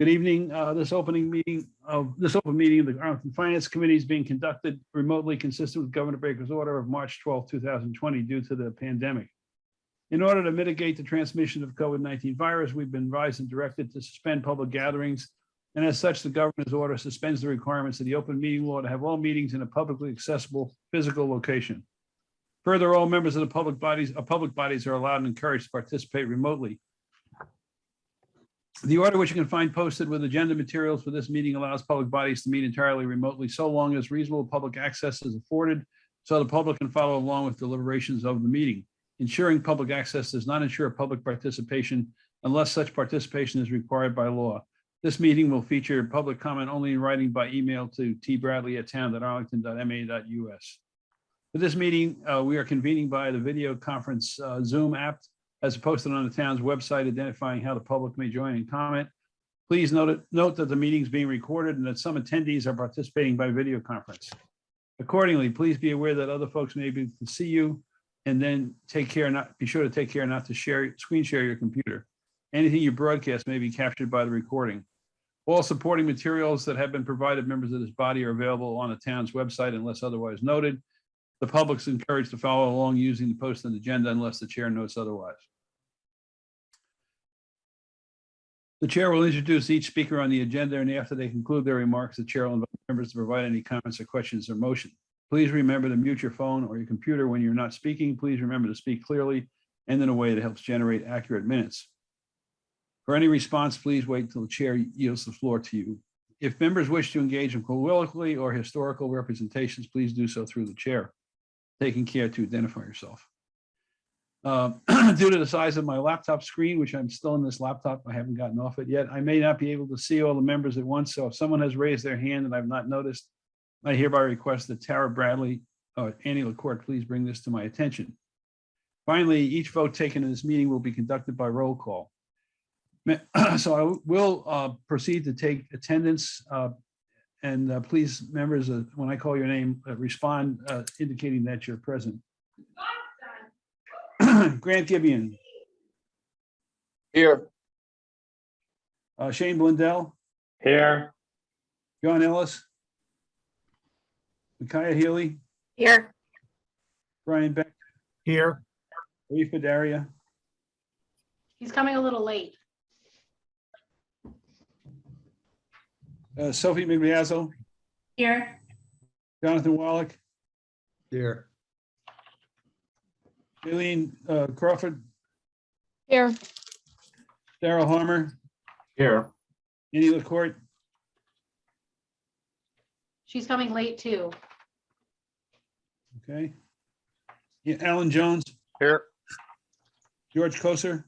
Good evening. Uh, This opening meeting of, this open meeting of the Arlington Finance Committee is being conducted remotely consistent with Governor Baker's order of March 12, 2020 due to the pandemic. In order to mitigate the transmission of COVID-19 virus, we've been advised and directed to suspend public gatherings. And as such, the governor's order suspends the requirements of the open meeting law to have all meetings in a publicly accessible physical location. Further, all members of the public bodies, uh, public bodies are allowed and encouraged to participate remotely. The order which you can find posted with agenda materials for this meeting allows public bodies to meet entirely remotely so long as reasonable public access is afforded so the public can follow along with deliberations of the meeting. Ensuring public access does not ensure public participation unless such participation is required by law. This meeting will feature public comment only in writing by email to tbradley@town.arlington.ma.us. For this meeting, uh, we are convening by the video conference uh, Zoom app as posted on the town's website identifying how the public may join and comment. Please note, note that the meeting is being recorded and that some attendees are participating by video conference. Accordingly, please be aware that other folks may be able to see you and then take care not, be sure to take care not to share, screen share your computer. Anything you broadcast may be captured by the recording. All supporting materials that have been provided members of this body are available on the town's website unless otherwise noted. The public's encouraged to follow along using the posted agenda unless the chair notes otherwise. The chair will introduce each speaker on the agenda and after they conclude their remarks, the chair will invite members to provide any comments or questions or motion. Please remember to mute your phone or your computer when you're not speaking. Please remember to speak clearly and in a way that helps generate accurate minutes. For any response, please wait until the chair yields the floor to you. If members wish to engage in colloquially or historical representations, please do so through the chair, taking care to identify yourself. Uh, Due to the size of my laptop screen, which I'm still in this laptop, I haven't gotten off it yet, I may not be able to see all the members at once. So if someone has raised their hand and I've not noticed, I hereby request that Tara Bradley, or Annie LaCourt, please bring this to my attention. Finally, each vote taken in this meeting will be conducted by roll call. So I will uh, proceed to take attendance. uh, And uh, please, members, uh, when I call your name, uh, respond uh, indicating that you're present. Grant Gibeon, Here. uh, Shane Blundell, Here. John Ellis, Micaiah Healy, Here. Brian Beck, Here. Rafa Daria, He's coming a little late. uh, Sophie Migliazzo, Here. Jonathan Wallach, Here. Eileen uh, Crawford, Here. Daryl Harmer, Here. Annie LaCourt, She's coming late too. okay. Yeah, Alan Jones, Here. George Koser,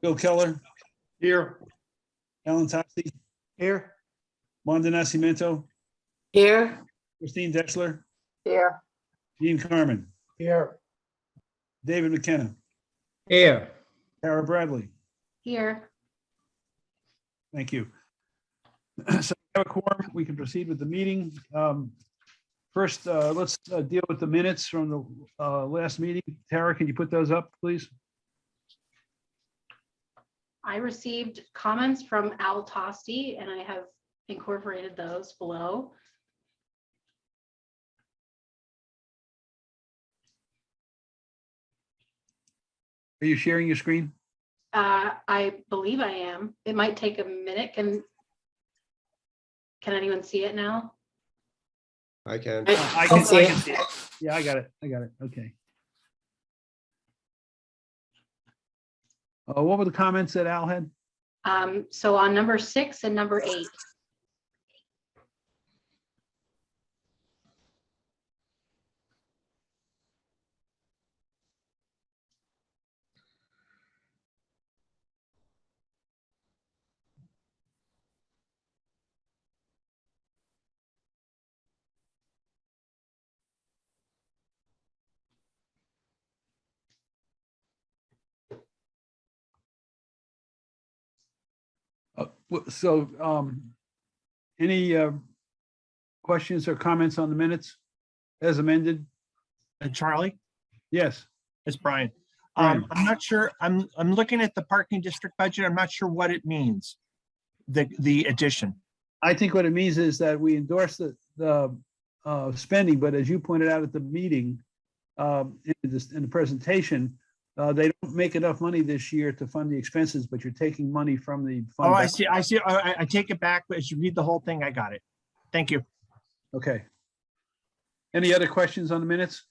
Bill Keller, Here. Alan Tosti, Here. Wanda Nascimento, Here. Christine Deschler, Here. Dean Carmen, Here. David McKenna, Here. Tara Bradley. Here. Thank you. So we have a quorum, we can proceed with the meeting. Um, First, uh, let's uh, deal with the minutes from the uh, last meeting. Tara, can you put those up, please? I received comments from Al Tosti and I have incorporated those below. Are you sharing your screen? Uh, I believe I am. It might take a minute. Can can anyone see it now? I can. Uh, I can, I can see it. Yeah, I got it. I got it. Okay. Uh, what were the comments that Al had? Um, so on number six and number eight. So, um, any, uh, questions or comments on the minutes as amended? And Charlie, Yes. it's Brian. Um, I'm not sure, I'm, I'm looking at the parking district budget. I'm not sure what it means. The, the addition. I think what it means is that we endorse the, the uh, spending, but as you pointed out at the meeting, um, in this, in the presentation, uh, they don't make enough money this year to fund the expenses, but you're taking money from the. fund Oh, I see, I see. I, I- I take it back, but as you read the whole thing, I got it. Thank you. Okay. Any other questions on the minutes?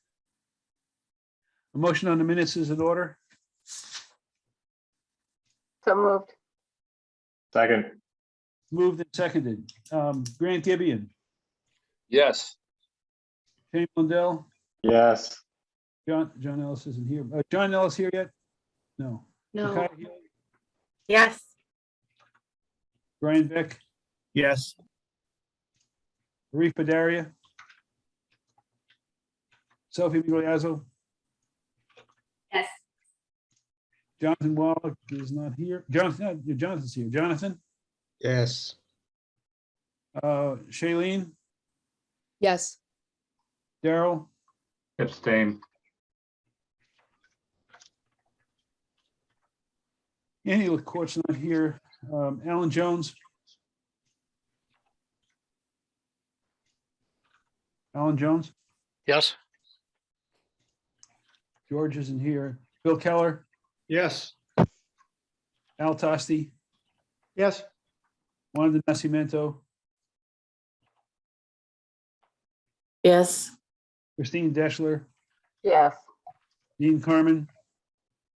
A motion on the minutes is in order. So moved. Second. Moved and seconded. Um, Grant Gibeon, Yes. Shane Blundell, Yes. John, John Ellis isn't here. Uh, John Ellis here yet? No. No, Micaiah Hill, Yes. Brian Beck, Yes, Arif Badaria. Sophie Migliazzo, yes, Jonathan Wallach is not here. Jonathan, no, Jonathan's here. Jonathan, Yes. uh, Shailene, yes, Daryl, Abstain. Andy LaCourt's not here. Um, Alan Jones. Alan Jones, Yes. George isn't here. Bill Keller, Yes. Al Tosti, Yes. Wanda Nascimento, yes, Christine Deschler, Yes. Dean Carmen,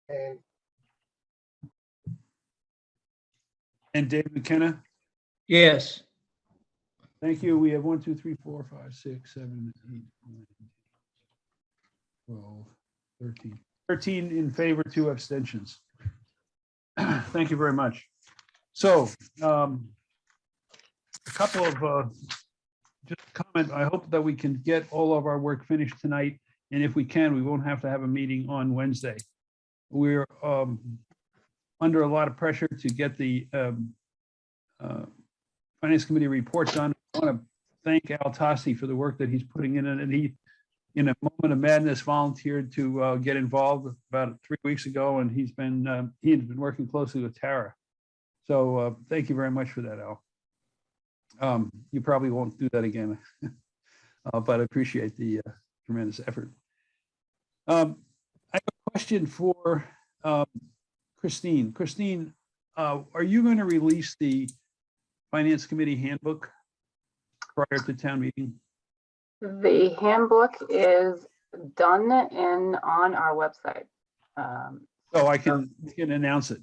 And. And Dave McKenna. Yes. Thank you. We have one, two, three, four, five, six, seven, eight, nine, 12, 13, 13 in favor, two abstentions. Thank you very much. So um, a couple of uh, just comment, I hope that we can get all of our work finished tonight. And if we can, we won't have to have a meeting on Wednesday. We're um, under a lot of pressure to get the um, uh, Finance Committee report done. I want to thank Al Tosti for the work that he's putting in, and he, in a moment of madness, volunteered to uh, get involved about three weeks ago, and he's been, um, he had been working closely with Tara. So uh, thank you very much for that, Al. Um, You probably won't do that again, uh, but I appreciate the uh, tremendous effort. Um, I have a question for um, Christine. Christine, uh, are you going to release the Finance Committee handbook prior to town meeting? The handbook is done and on our website. Um, So I can, we can announce it.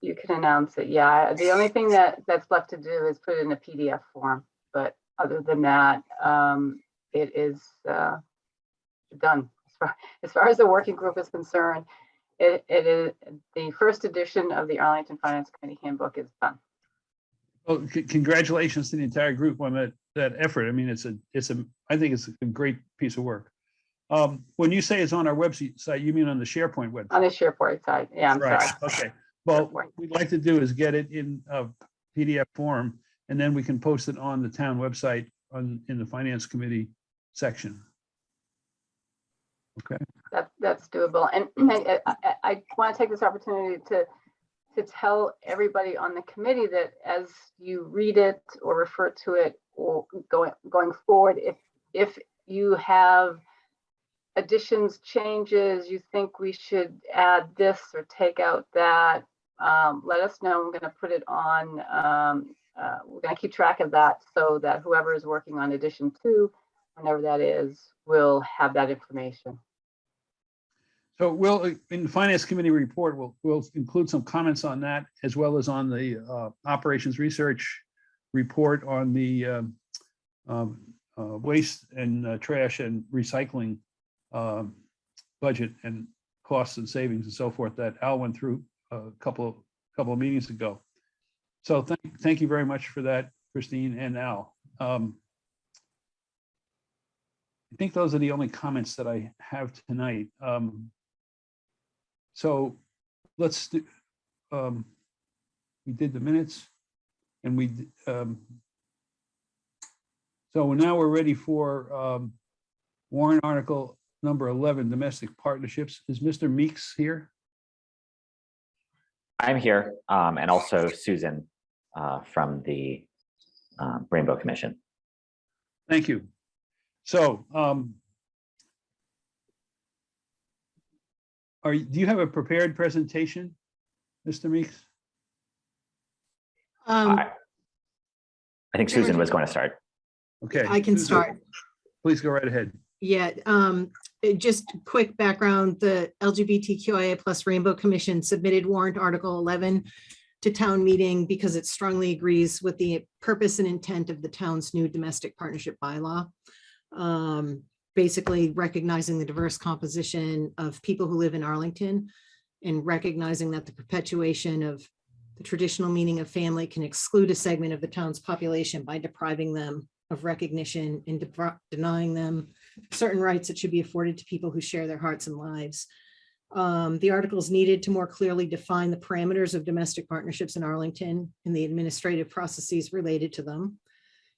You can announce it. Yeah, the only thing that, that's left to do is put it in a PDF form. But other than that, um, it is uh, done. As far, as far as the working group is concerned, it, it is, the first edition of the Arlington Finance Committee handbook is done. Well, congratulations to the entire group on that, that effort. I mean, it's a, it's a, I think it's a great piece of work. Um, When you say it's on our website, you mean on the SharePoint web? On the SharePoint side, yeah, I'm Right, sorry. okay. Well, SharePoint. what we'd like to do is get it in a PDF form, and then we can post it on the town website on, in the Finance Committee section. Okay, That, that's doable. And I, I, I want to take this opportunity to, to tell everybody on the committee that as you read it or refer to it or going, going forward, if, if you have additions, changes, you think we should add this or take out that, um, let us know. I'm going to put it on, um, uh, we're going to keep track of that so that whoever is working on edition two, whenever that is, will have that information. So we'll, in the Finance Committee report, we'll, we'll include some comments on that as well as on the uh, Operations Research report on the um, um, uh, waste and uh, trash and recycling um, budget and costs and savings and so forth that Al went through a couple, of couple of meetings ago. So thank, thank you very much for that, Christine and Al. Um, I think those are the only comments that I have tonight. Um, So let's, do. um, we did the minutes and we, um, so now we're ready for um, warrant article number 11, domestic partnerships. Is Mr. Meeks here? I'm here, um, and also Susan, uh, from the, um, Rainbow Commission. Thank you. So, um, are, you- do you have a prepared presentation, Mr. Meeks? Um, I I think Susan was going to start. Okay. I can Susan, start. Please go right ahead. Yeah, um, just quick background, the LGBTQIA plus Rainbow Commission submitted warrant article eleven to town meeting because it strongly agrees with the purpose and intent of the town's new domestic partnership bylaw. Um, basically recognizing the diverse composition of people who live in Arlington and recognizing that the perpetuation of the traditional meaning of family can exclude a segment of the town's population by depriving them of recognition and denying them certain rights that should be afforded to people who share their hearts and lives. Um, the article is needed to more clearly define the parameters of domestic partnerships in Arlington and the administrative processes related to them.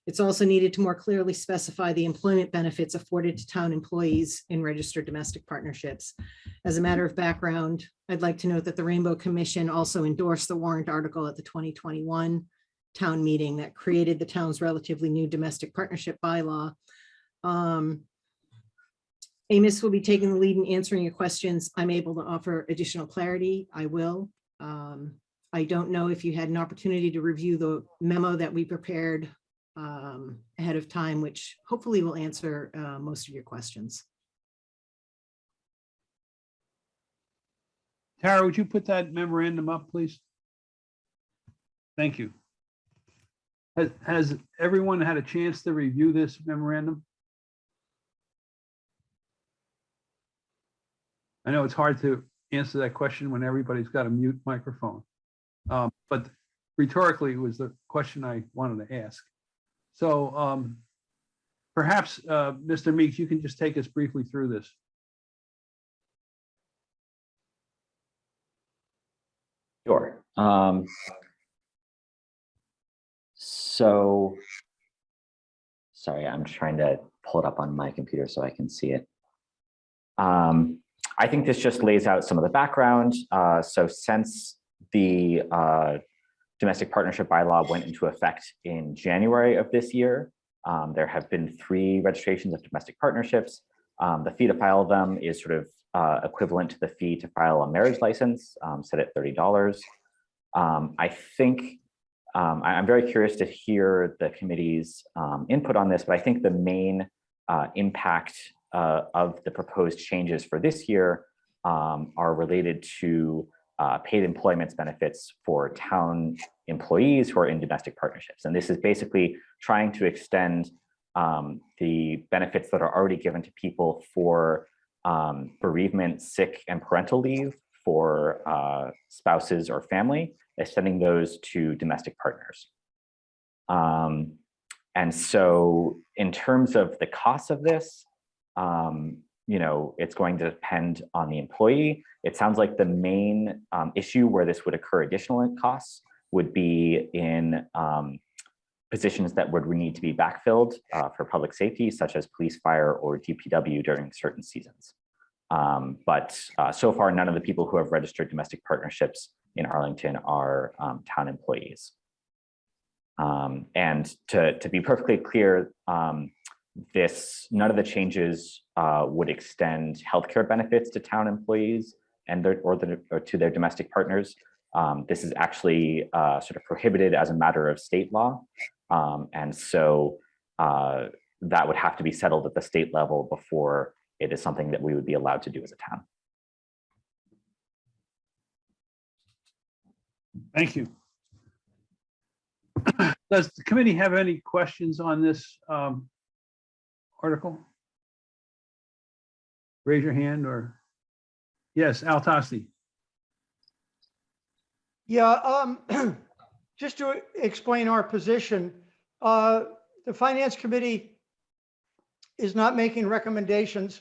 It's also needed to more clearly specify the employment benefits afforded to town employees in registered domestic partnerships. As a matter of background, I'd like to note that the Rainbow Commission also endorsed the warrant article at the 2021 town meeting that created the town's relatively new domestic partnership bylaw. Um, Amos will be taking the lead in answering your questions. I'm able to offer additional clarity. I will. Um, I don't know if you had an opportunity to review the memo that we prepared um, ahead of time, which hopefully will answer uh, most of your questions. Tara, would you put that memorandum up, please? Thank you. Has, has everyone had a chance to review this memorandum? I know it's hard to answer that question when everybody's got a mute microphone. Um, But rhetorically was the question I wanted to ask. So um, perhaps, uh, Mr. Meeks, you can just take us briefly through this. Sure. Um, so, sorry, I'm trying to pull it up on my computer so I can see it. Um, I think this just lays out some of the background. Uh, so since the uh, domestic partnership bylaw went into effect in January of this year, um, there have been three registrations of domestic partnerships. Um, the fee to file them is sort of uh, equivalent to the fee to file a marriage license, um, set at $30. Um, I think um, I- I'm very curious to hear the committee's input on this, but I think the main uh, impact uh, of the proposed changes for this year are related to uh, paid employment benefits for town employees who are in domestic partnerships. And this is basically trying to extend um, the benefits that are already given to people for um, bereavement, sick, and parental leave for uh, spouses or family, extending those to domestic partners. Um, and so in terms of the cost of this, um, you know, it's going to depend on the employee. It sounds like the main um, issue where this would occur additional costs would be in um, positions that would need to be backfilled uh, for public safety, such as police, fire, or DPW during certain seasons. Um, but uh, so far, none of the people who have registered domestic partnerships in Arlington are um, town employees. Um, and to, to be perfectly clear, um, this none of the changes uh, would extend healthcare benefits to town employees and their, or, the, or to their domestic partners. Um, this is actually uh, sort of prohibited as a matter of state law. Um, and so uh, that would have to be settled at the state level before it is something that we would be allowed to do as a town. Thank you. Does the committee have any questions on this um, article? Raise your hand or, yes, Al Tosti. Yeah, um, just to explain our position, uh, the finance committee is not making recommendations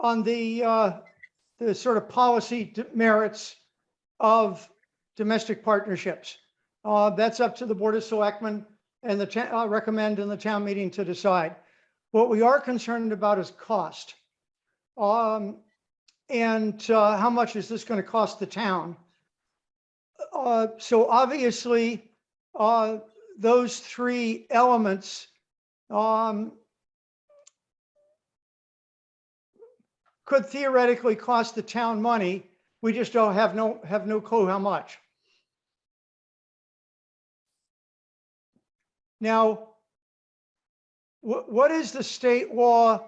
on the, uh, the sort of policy merits of domestic partnerships. Uh, that's up to the Board of Selectmen and the, uh, recommend in the town meeting to decide. What we are concerned about is cost. Um, and, uh, how much is this going to cost the town? Uh, so obviously, uh, those three elements, um, could theoretically cost the town money. We just don't have no, have no clue how much. Now, what, what is the state law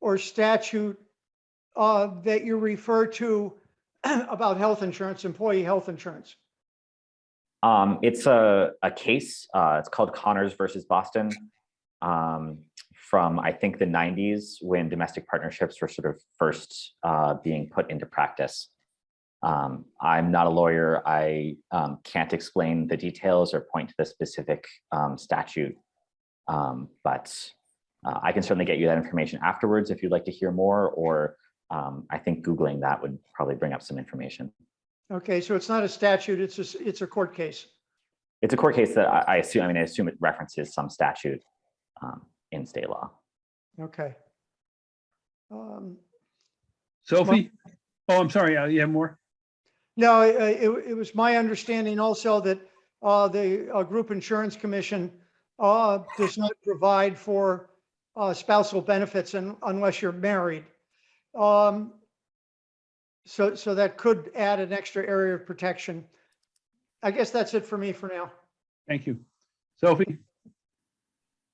or statute uh, that you refer to about health insurance, employee health insurance? Um, it's a, a case, uh, it's called Connors versus Boston. Um, from, I think, the nineties, when domestic partnerships were sort of first, uh, being put into practice. Um, I'm not a lawyer. I, um, can't explain the details or point to the specific, um, statute. Um, but, uh, I can certainly get you that information afterwards if you'd like to hear more, or, um, I think Googling that would probably bring up some information. Okay, so it's not a statute, it's a, s- it's a court case. It's a court case that I, I assume, I mean, I assume it references some statute um, in state law. Okay. Um, Sophie? Oh, I'm sorry. uh, You have more? No, it, it, it was my understanding also that, uh, the, uh, Group Insurance Commission, uh, does not provide for, uh, spousal benefits un- unless you're married. Um, so, so that could add an extra area of protection. I guess that's it for me for now. Thank you. Sophie?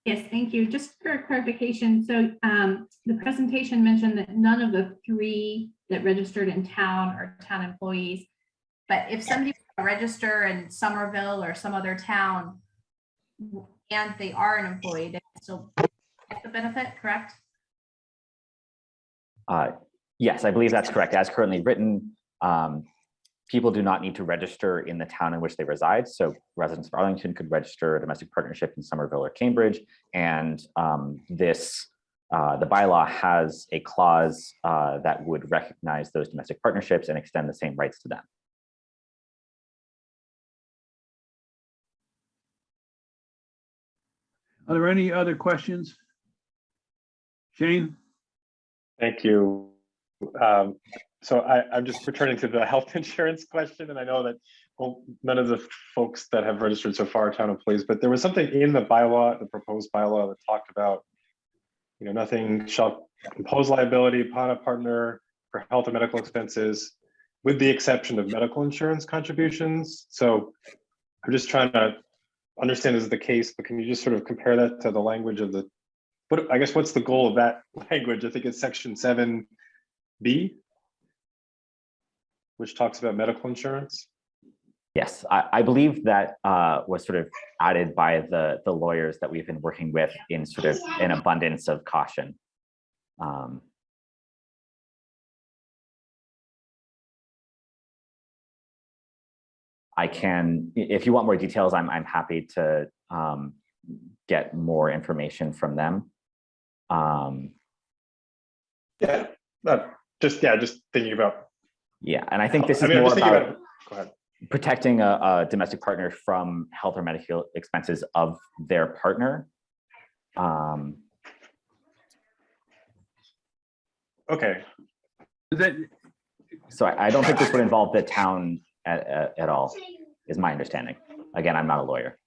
Yes, thank you. Just for clarification, so um, the presentation mentioned that none of the three that registered in town are town employees. But if somebody were to register in Somerville or some other town and they are an employee, they still get the benefit, correct? Uh, Yes, I believe that's correct. As currently written, um, people do not need to register in the town in which they reside. So residents of Arlington could register a domestic partnership in Somerville or Cambridge. And um, this, uh, the bylaw has a clause uh, that would recognize those domestic partnerships and extend the same rights to them. Are there any other questions? Shane? Thank you. Um, So I, I'm just returning to the health insurance question, and I know that, well, none of the folks that have registered so far are town employees, but there was something in the bylaw, the proposed bylaw that talked about, you know, nothing shall impose liability upon a partner for health and medical expenses, with the exception of medical insurance contributions. So I'm just trying to understand is the case, but can you just sort of compare that to the language of the, what, I guess, what's the goal of that language? I think it's section seven B, which talks about medical insurance. Yes, I, I believe that uh, was sort of added by the, the lawyers that we've been working with in sort of an abundance of caution. Um, I can, if you want more details, I'm, I'm happy to um, get more information from them. Um, Yeah. Uh, just, yeah, just thinking about. yeah, and I think this I is mean, I'm more just thinking about Go ahead. protecting a, a domestic partner from health or medical expenses of their partner. Um, Okay, that, so I, I don't think this would involve the town at, at, at all, is my understanding. Again, I'm not a lawyer.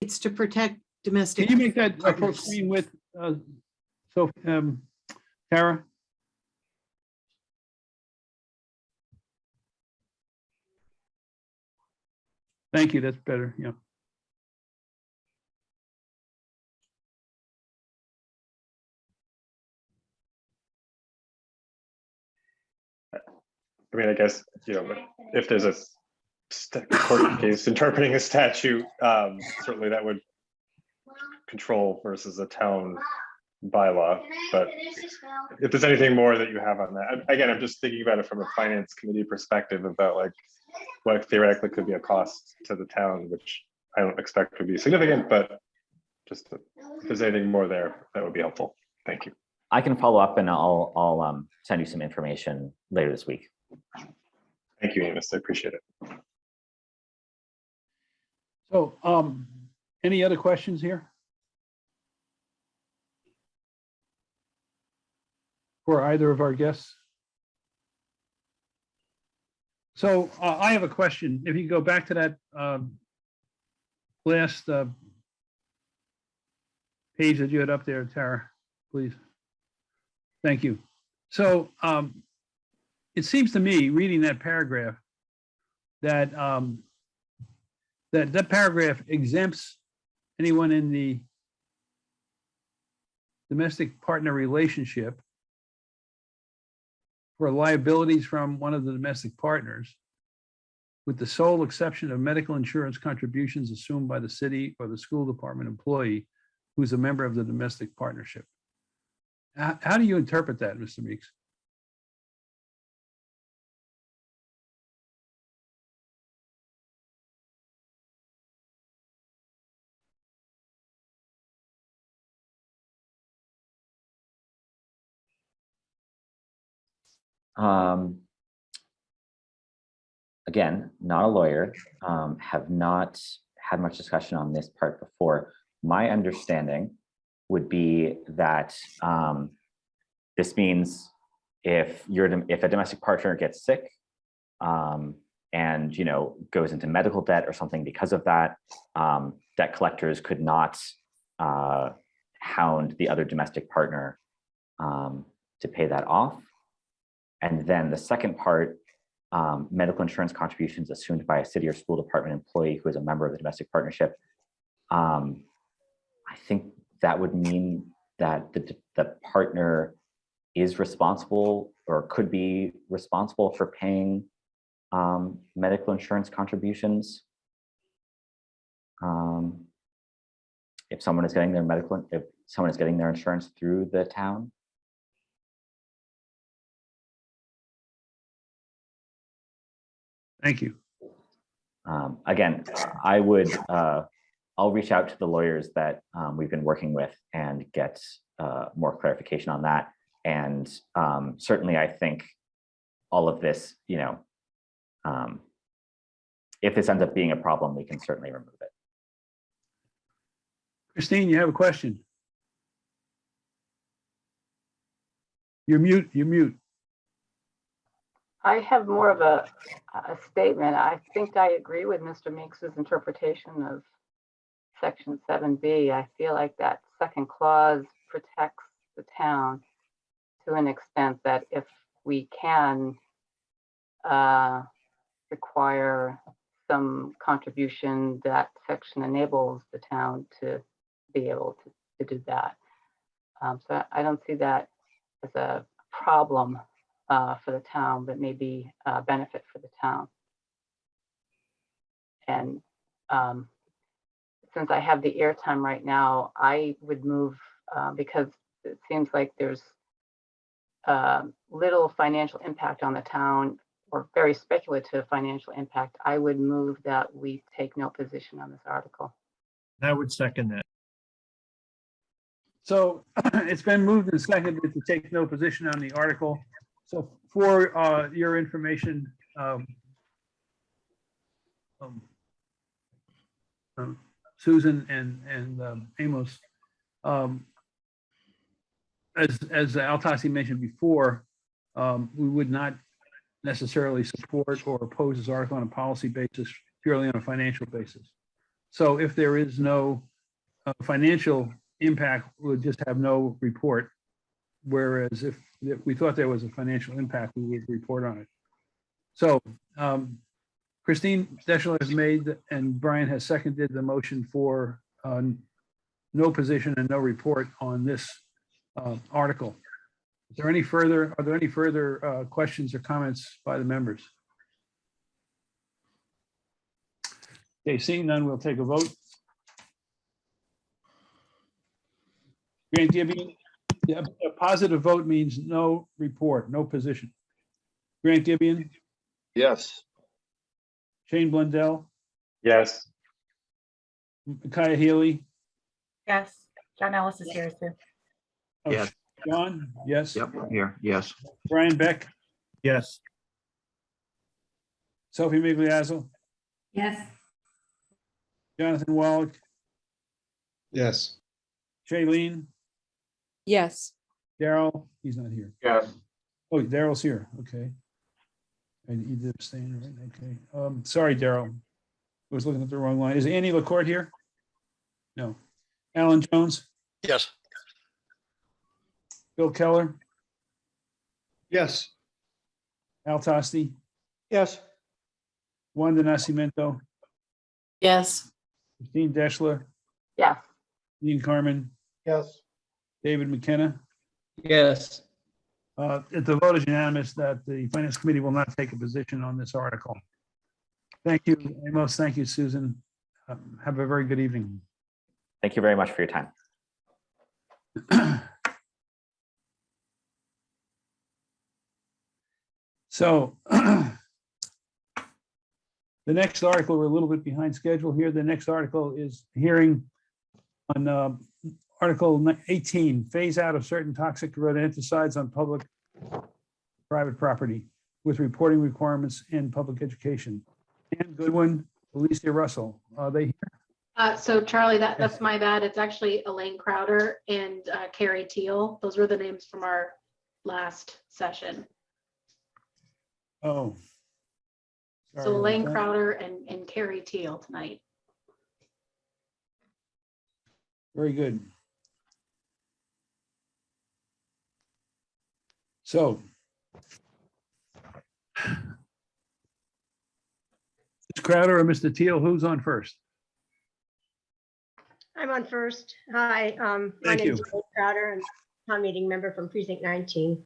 It's to protect domestic. can you make that a full screen with, uh, so, um, Tara? Thank you, that's better, yeah. I mean, I guess, you know, if there's a court case interpreting a statute, um, certainly that would control versus a town bylaw, but if there's anything more that you have on that, again, I'm just thinking about it from a finance committee perspective about like what theoretically could be a cost to the town, which I don't expect would be significant, but just if there's anything more there, that would be helpful. Thank you. I can follow up and I'll, I'll um, send you some information later this week. Thank you, Amos. I appreciate it. So, um, any other questions here? for either of our guests? So uh, I have a question. If you go back to that um, last uh, page that you had up there, Tara, please. Thank you. So um, it seems to me, reading that paragraph, that um, that that paragraph exempts anyone in the domestic partner relationship for liabilities from one of the domestic partners with the sole exception of medical insurance contributions assumed by the city or the school department employee who's a member of the domestic partnership. How, how do you interpret that, Mr. Meeks? Um, again, not a lawyer, um, have not had much discussion on this part before. My understanding would be that um, this means if you're if a domestic partner gets sick um, and you know goes into medical debt or something because of that, um, debt collectors could not uh, hound the other domestic partner um, to pay that off. And then the second part, um, medical insurance contributions assumed by a city or school department employee who is a member of the domestic partnership. Um, I think that would mean that the, the partner is responsible or could be responsible for paying um, medical insurance contributions. Um, if someone is getting their medical, if someone is getting their insurance through the town. Thank you. Um, again, I would, uh, I'll reach out to the lawyers that um, we've been working with and get uh, more clarification on that. And um, certainly, I think all of this, you know, um, if this ends up being a problem, we can certainly remove it. Christine, you have a question? You're mute, you're mute. I have more of a, a statement. I think I agree with Mr. Meeks's interpretation of section seven B. I feel like that second clause protects the town to an extent that if we can uh, require some contribution, that section enables the town to be able to, to do that. Um, so I don't see that as a problem uh, for the town, but maybe a benefit for the town. And um, since I have the airtime right now, I would move uh, because it seems like there's uh, little financial impact on the town or very speculative financial impact. I would move that we take no position on this article. I would second that. So it's been moved and seconded to take no position on the article. So for uh, your information, um, um, um, Susan and, and um, Amos, um, as, as Al Tosti mentioned before, we would not necessarily support or oppose this article on a policy basis, purely on a financial basis. So if there is no uh, financial impact, we'll just have no report. Whereas if, if we thought there was a financial impact, we would report on it. So um, Christine Deschler has made and Brian has seconded the motion for uh, no position and no report on this uh, article. Is there any further, are there any further uh, questions or comments by the members? Okay, seeing none, we'll take a vote. Grant Gibeon, yeah, a positive vote means no report, no position. Grant Gibeon, Yes. Shane Blundell, Yes. Micaiah Healy, Yes, John Ellis is here too. oh, Yes. John, yes, Yep, here, yes. Brian Beck, Yes, Sophie Migliazzo, Yes, Jonathan Wallach, Yes. Shailene, yes, Daryl, he's not here. Yes. Oh, Daryl's here, okay. And he did abstain, right, okay. Um, sorry, Daryl. I was looking at the wrong line. Is Annie LaCourt here? No. Alan Jones, Yes. Bill Keller, Yes. Al Tosti, yes, Wanda Nascimento, Yes. Christine Deschler, Yes, Dean Carmen, yes, David McKenna. Yes. Uh, The vote is unanimous that the Finance Committee will not take a position on this article. Thank you, Amos. Thank you, Susan. Um, Have a very good evening. Thank you very much for your time. So the next article, we're a little bit behind schedule here. The next article is hearing on uh, Article 18, phase out of certain toxic rodenticides on public private property with reporting requirements in public education. Ann Goodwin, Alicia Russell, are they here? Uh, so Charlie, that, that's my bad. It's actually Elaine Crowder and uh, Carrie Teal. Those were the names from our last session. Oh. Sorry So Elaine. Crowder and, and Carrie Teal tonight. Very good. So. Ms. Crowder or Mr. Teal, who's on first? I'm on first. Hi, um, my Thank name is you. Elaine Crowder and town meeting member from precinct 19.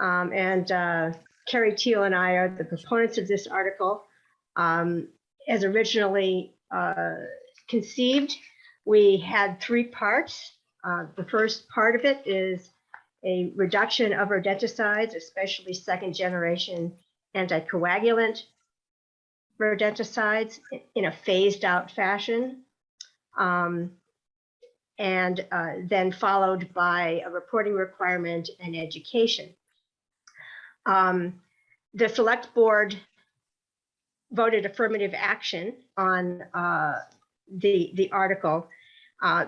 Um, and, uh, Carrie Teal and I are the proponents of this article. Um, as originally, uh, conceived, we had three parts. Uh, the first part of it is a reduction of rodenticides, especially second generation anticoagulant rodenticides in a phased out fashion um, and uh, then followed by a reporting requirement and education. Um, the select board voted affirmative action on uh, the the article uh,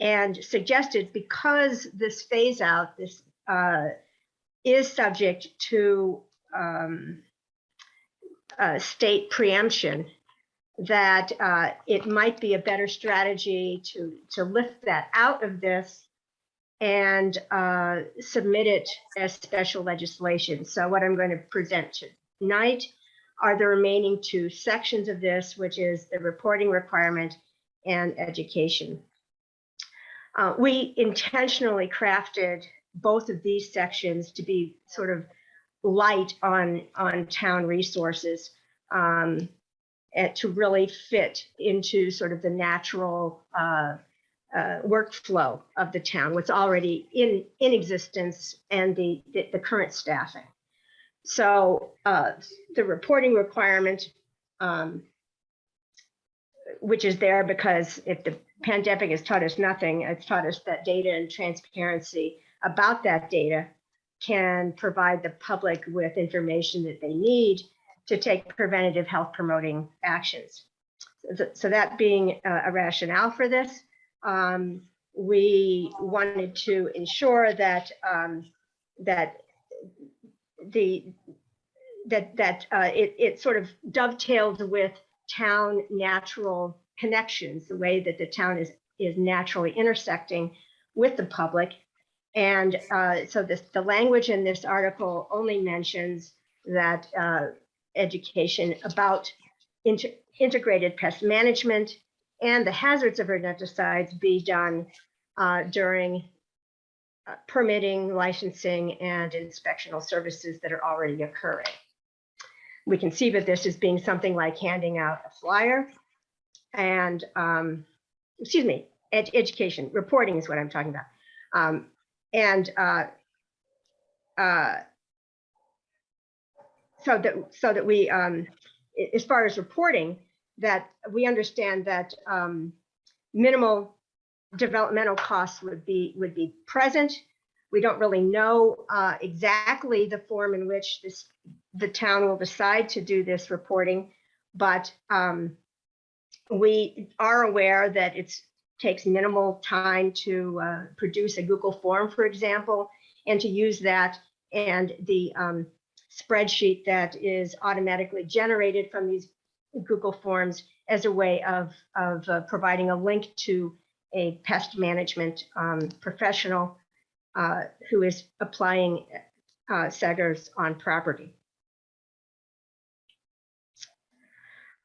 and suggested because this phase out this uh, is subject to um, uh, state preemption that uh, it might be a better strategy to to lift that out of this and uh, submit it as special legislation. So what I'm going to present tonight are the remaining two sections of this, which is the reporting requirement and education. Uh, we intentionally crafted both of these sections to be sort of light on on town resources. Um, and to really fit into sort of the natural uh, uh, workflow of the town, what's already in in existence, and the the, the current staffing. So uh, the reporting requirement, um, which is there because if the pandemic has taught us nothing, it's taught us that data and transparency about that data can provide the public with information that they need to take preventative health promoting actions. So, that being a, a rationale for this, um, we wanted to ensure that um, that the that that uh, it, it sort of dovetailed with town natural connections, the way that the town is is naturally intersecting with the public. And uh, so this, the language in this article only mentions that uh, education about inter integrated pest management and the hazards of rodenticides be done uh, during uh, permitting, licensing, and inspectional services that are already occurring. We conceive of this as being something like handing out a flyer and, um, excuse me, ed education, reporting is what I'm talking about. Um, and uh, uh, so that so that we um, as far as reporting that we understand that um, minimal developmental costs would be would be present we don't really know uh, exactly the form in which this the town will decide to do this reporting but um, we are aware that it takes minimal time to uh, produce a Google form, for example, and to use that and the um, spreadsheet that is automatically generated from these Google Forms as a way of, of uh, providing a link to a pest management um, professional uh, who is applying uh, SGARs on property.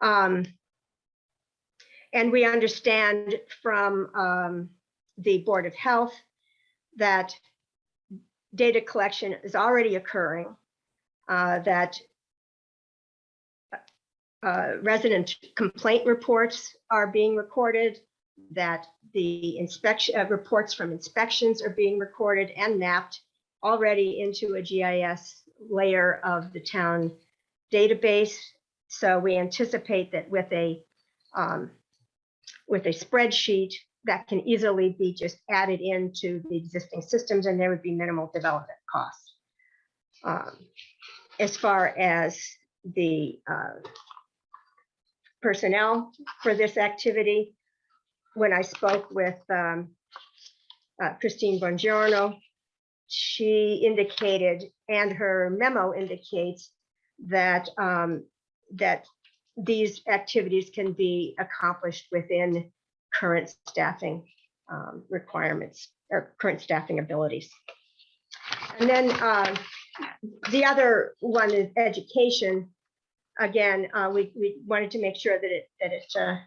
Um, and we understand from um, the Board of Health that data collection is already occurring, uh, that uh, resident complaint reports are being recorded, that the inspection uh, reports from inspections are being recorded and mapped already into a GIS layer of the town database. So we anticipate that with a um, with a spreadsheet that can easily be just added into the existing systems and there would be minimal development costs. Um, as far as the uh, personnel for this activity, when I spoke with um, uh, Christine Bongiorno, she indicated, and her memo indicates that um, that these activities can be accomplished within current staffing um, requirements or current staffing abilities. And then uh, the other one is education. Again, uh, we, we wanted to make sure that it that it uh,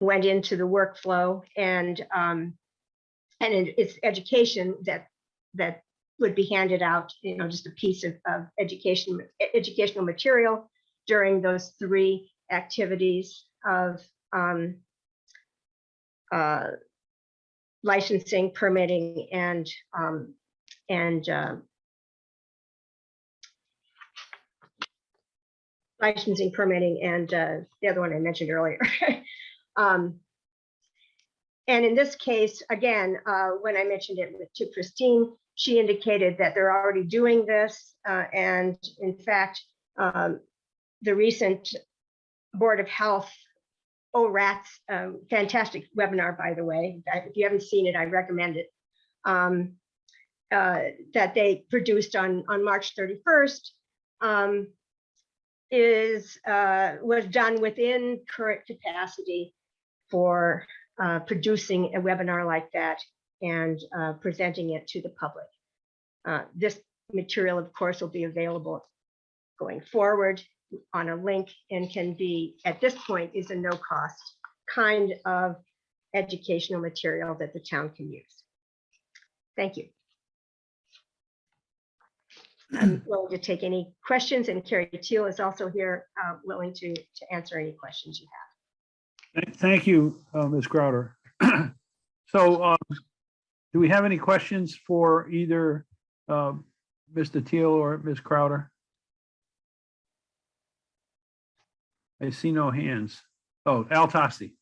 went into the workflow and um, and it, it's education that that would be handed out, you know, just a piece of, of education educational material during those three activities of um, uh, licensing, permitting, and um, and uh, licensing, permitting, and uh, the other one I mentioned earlier. um, and in this case, again, uh, when I mentioned it to Christine, she indicated that they're already doing this, uh, and in fact, um, the recent Board of Health ORATS, um, fantastic webinar, by the way. If you haven't seen it, I recommend it. Um, uh, that they produced on, on March 31st um, is uh, was done within current capacity for uh, producing a webinar like that and uh, presenting it to the public. Uh, this material, of course, will be available going forward on a link and can be, at this point, is a no cost kind of educational material that the town can use. Thank you. I'm willing to take any questions and Carrie Teal is also here, uh, willing to, to answer any questions you have. Thank you, uh, Ms. Crowder. So um, do we have any questions for either um, Mr. Teal or Ms. Crowder? I see no hands. Oh, Al Tosti.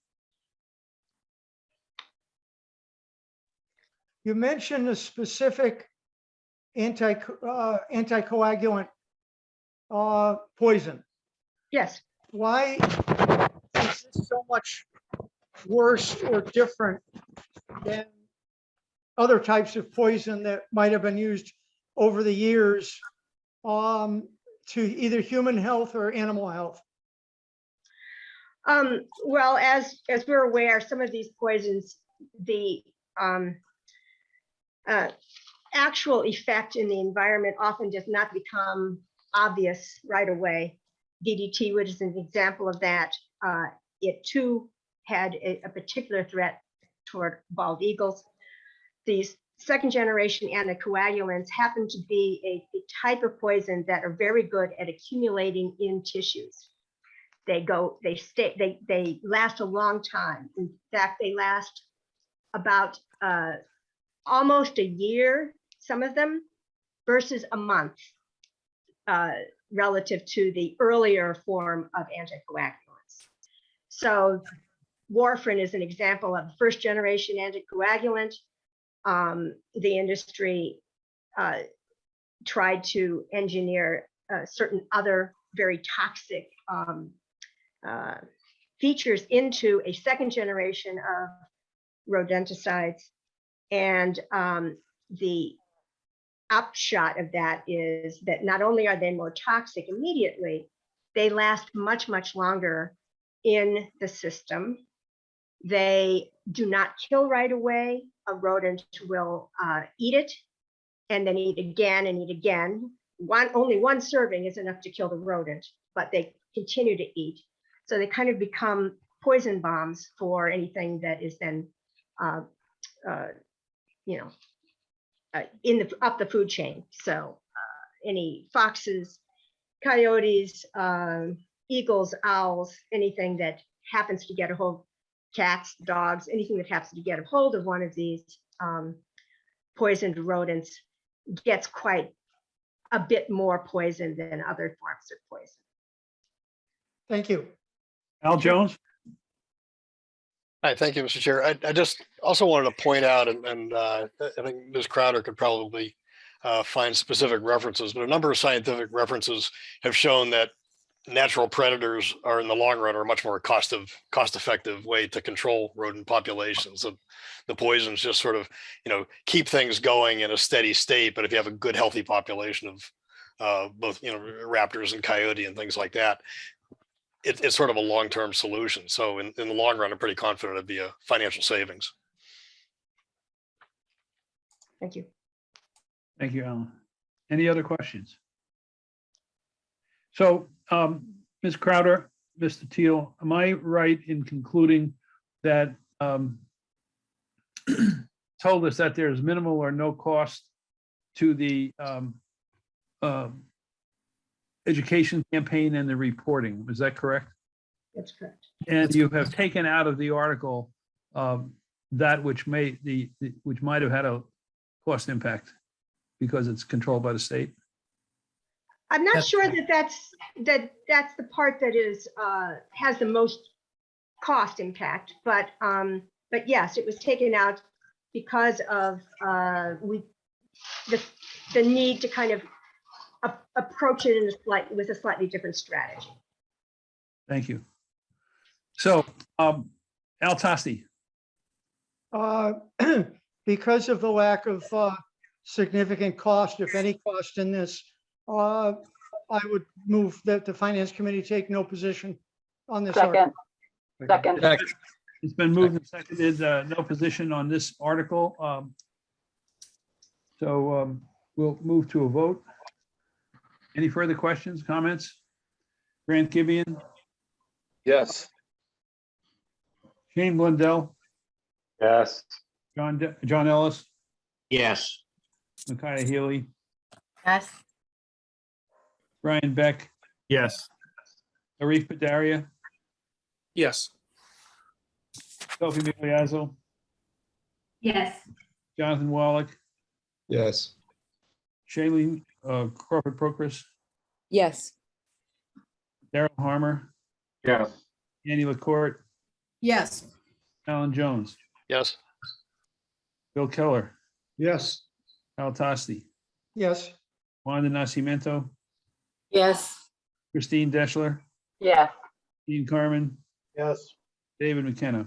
You mentioned a specific anti, uh, anticoagulant uh, poison. Yes. Why is this so much worse or different than other types of poison that might have been used over the years um, to either human health or animal health? Um, well, as, as we're aware, some of these poisons, the um, uh, actual effect in the environment often does not become obvious right away. DDT, which is an example of that, uh, it too had a, a particular threat toward bald eagles. These second generation anticoagulants happen to be a, a type of poison that are very good at accumulating in tissues they go they stay they they last a long time. In fact they last about uh, almost a year some of them versus a month uh, relative to the earlier form of anticoagulants. So warfarin is an example of first generation anticoagulant. Um, the industry uh, tried to engineer uh, certain other very toxic um, uh, features into a second generation of rodenticides. And um, the upshot of that is that not only are they more toxic immediately, they last much, much longer in the system. They do not kill right away. A rodent will uh, eat it and then eat again and eat again. One, only one serving is enough to kill the rodent, but they continue to eat. So they kind of become poison bombs for anything that is then, uh, uh, you know, uh, in the up the food chain. So uh, any foxes, coyotes, um, eagles, owls, anything that happens to get a hold, cats, dogs, anything that happens to get a hold of one of these um, poisoned rodents gets quite a bit more poison than other forms of poison. Thank you. Al Jones? Hi, thank you, Mr. Chair. I, I just also wanted to point out, and, and uh, I think Ms. Crowder could probably uh, find specific references, but a number of scientific references have shown that natural predators are in the long run are a much more cost of cost effective way to control rodent populations. The, the poisons just sort of, you know, keep things going in a steady state. But if you have a good, healthy population of uh, both, you know, raptors and coyote and things like that, it, it's sort of a long-term solution. So in, in the long run, I'm pretty confident it'd be a financial savings. Thank you. Thank you, Alan. Any other questions? So, um, Ms. Crowder, Mr. Teal, am I right in concluding that, um, told us that there's minimal or no cost to the, um, um, education campaign and the reporting? Is that correct? That's correct. And you have taken out of the article, um, that which may, the, the- which might have had a cost impact because it's controlled by the state? I'm not That's sure that that's, that that's the part that is, uh, has the most cost impact, but, um, but yes, it was taken out because of, uh, we, the, the need to kind of approach it in a slight, with a slightly different strategy. Thank you. So, um, Al Tosti, Uh, Because of the lack of uh, significant cost, if any cost in this, uh, I would move that the finance committee take no position on this. article. Second, second, it's been moved and seconded, uh, no position on this article. Um, So, um, we'll move to a vote. Any further questions, comments? Grant Gibeon, Yes. Shane Blundell, Yes. John, De- John Ellis, Yes. Micaiah Healy, Yes. Brian Beck, Yes. Arif Padaria, Yes. Sophie Miliazzo, Yes. Jonathan Wallach, Yes. Shailene uh, Crawford Procris, Yes. Daryl Harmer, Yes. Annie LaCourt, Yes. Alan Jones, Yes, Bill Keller, Yes. Al Tosti, Yes, Wanda Nascimento, Yes. Christine Deschler, yes. Dean Carmen, Yes. David McKenna.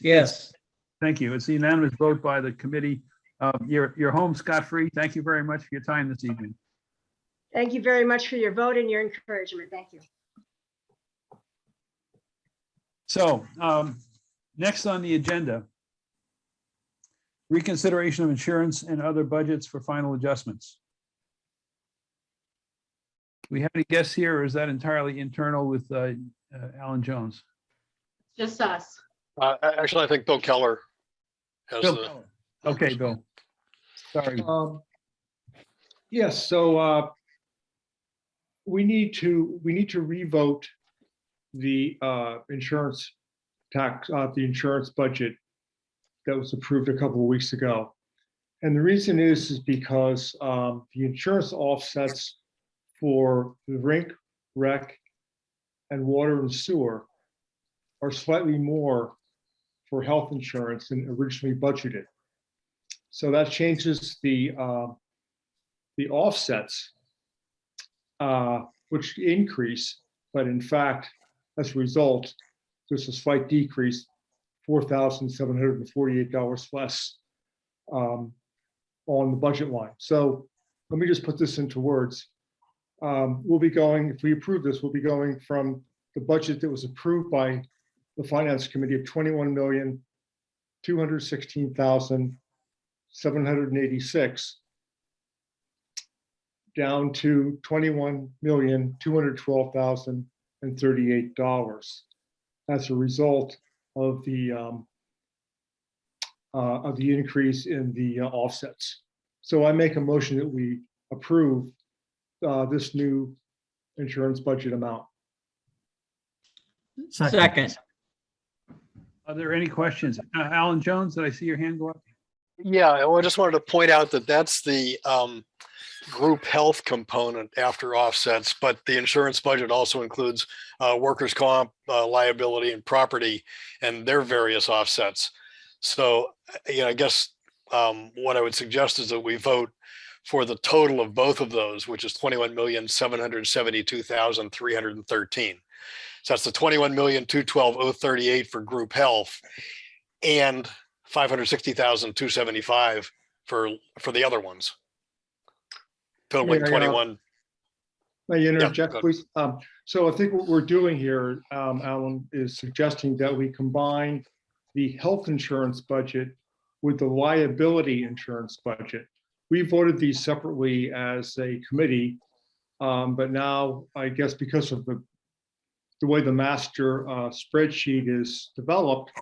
Yes. Thank you. It's a unanimous vote by the committee. Uh, You're, you're home scot-free. Thank you very much for your time this evening. Thank you very much for your vote and your encouragement. Thank you. So um, next on the agenda, reconsideration of insurance and other budgets for final adjustments. We have any guests here or is that entirely internal with uh, uh, Alan Jones? Just us. uh, actually, I think Bill Keller has Bill the, Keller. Okay, Bill. Sorry. Um, Yes, so uh, we need to, we need to revote the uh, insurance tax, uh, the insurance budget that was approved a couple of weeks ago. And the reason is, is because um, the insurance offsets for the rink, rec, and water and sewer are slightly more for health insurance than originally budgeted. So that changes the, uh, the offsets, uh, which increase, but in fact, as a result, there's a slight decrease four thousand seven hundred and forty-eight dollars less um, on the budget line. So let me just put this into words. Um, We'll be going, if we approve this, we'll be going from the budget that was approved by the Finance Committee of twenty-one million, two hundred sixteen thousand, seven hundred and eighty-six down to twenty-one million, two hundred twelve thousand and thirty-eight dollars as a result of the um, uh, of the increase in the uh, offsets. So I make a motion that we approve uh, this new insurance budget amount. Second. Are there any questions? Uh, Alan Jones, did I see your hand go up? Yeah, I just wanted to point out that that's the um, group health component after offsets, but the insurance budget also includes uh, workers' comp, uh, liability and property and their various offsets. So, uh, you know, I guess um, what I would suggest is that we vote for the total of both of those, which is twenty-one million, seven hundred seventy-two thousand, three hundred and thirteen. So that's the twenty-one million, two twelve, oh thirty-eight for group health and five hundred sixty thousand, two seventy-five for, for the other ones. Yeah. twenty-one, May I interject, go ahead. please? Um, So I think what we're doing here, um, Alan, is suggesting that we combine the health insurance budget with the liability insurance budget. We voted these separately as a committee, um, but now I guess because of the the way the master uh, spreadsheet is developed,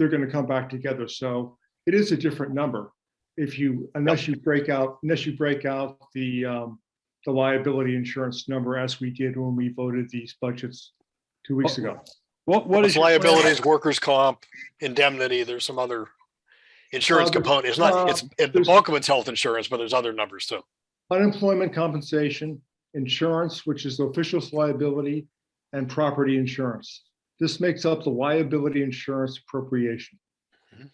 they're going to come back together. So it is a different number. If you, unless you break out, unless you break out the um, the liability insurance number as we did when we voted these budgets two weeks ago. What, what is? it's your- liabilities, workers' comp, indemnity, there's some other insurance Uh, component. It's not, uh, it's, it- the bulk of it's health insurance, but there's other numbers too. Unemployment compensation, insurance, which is the official's liability, and property insurance. This makes up the liability insurance appropriation. Mhm.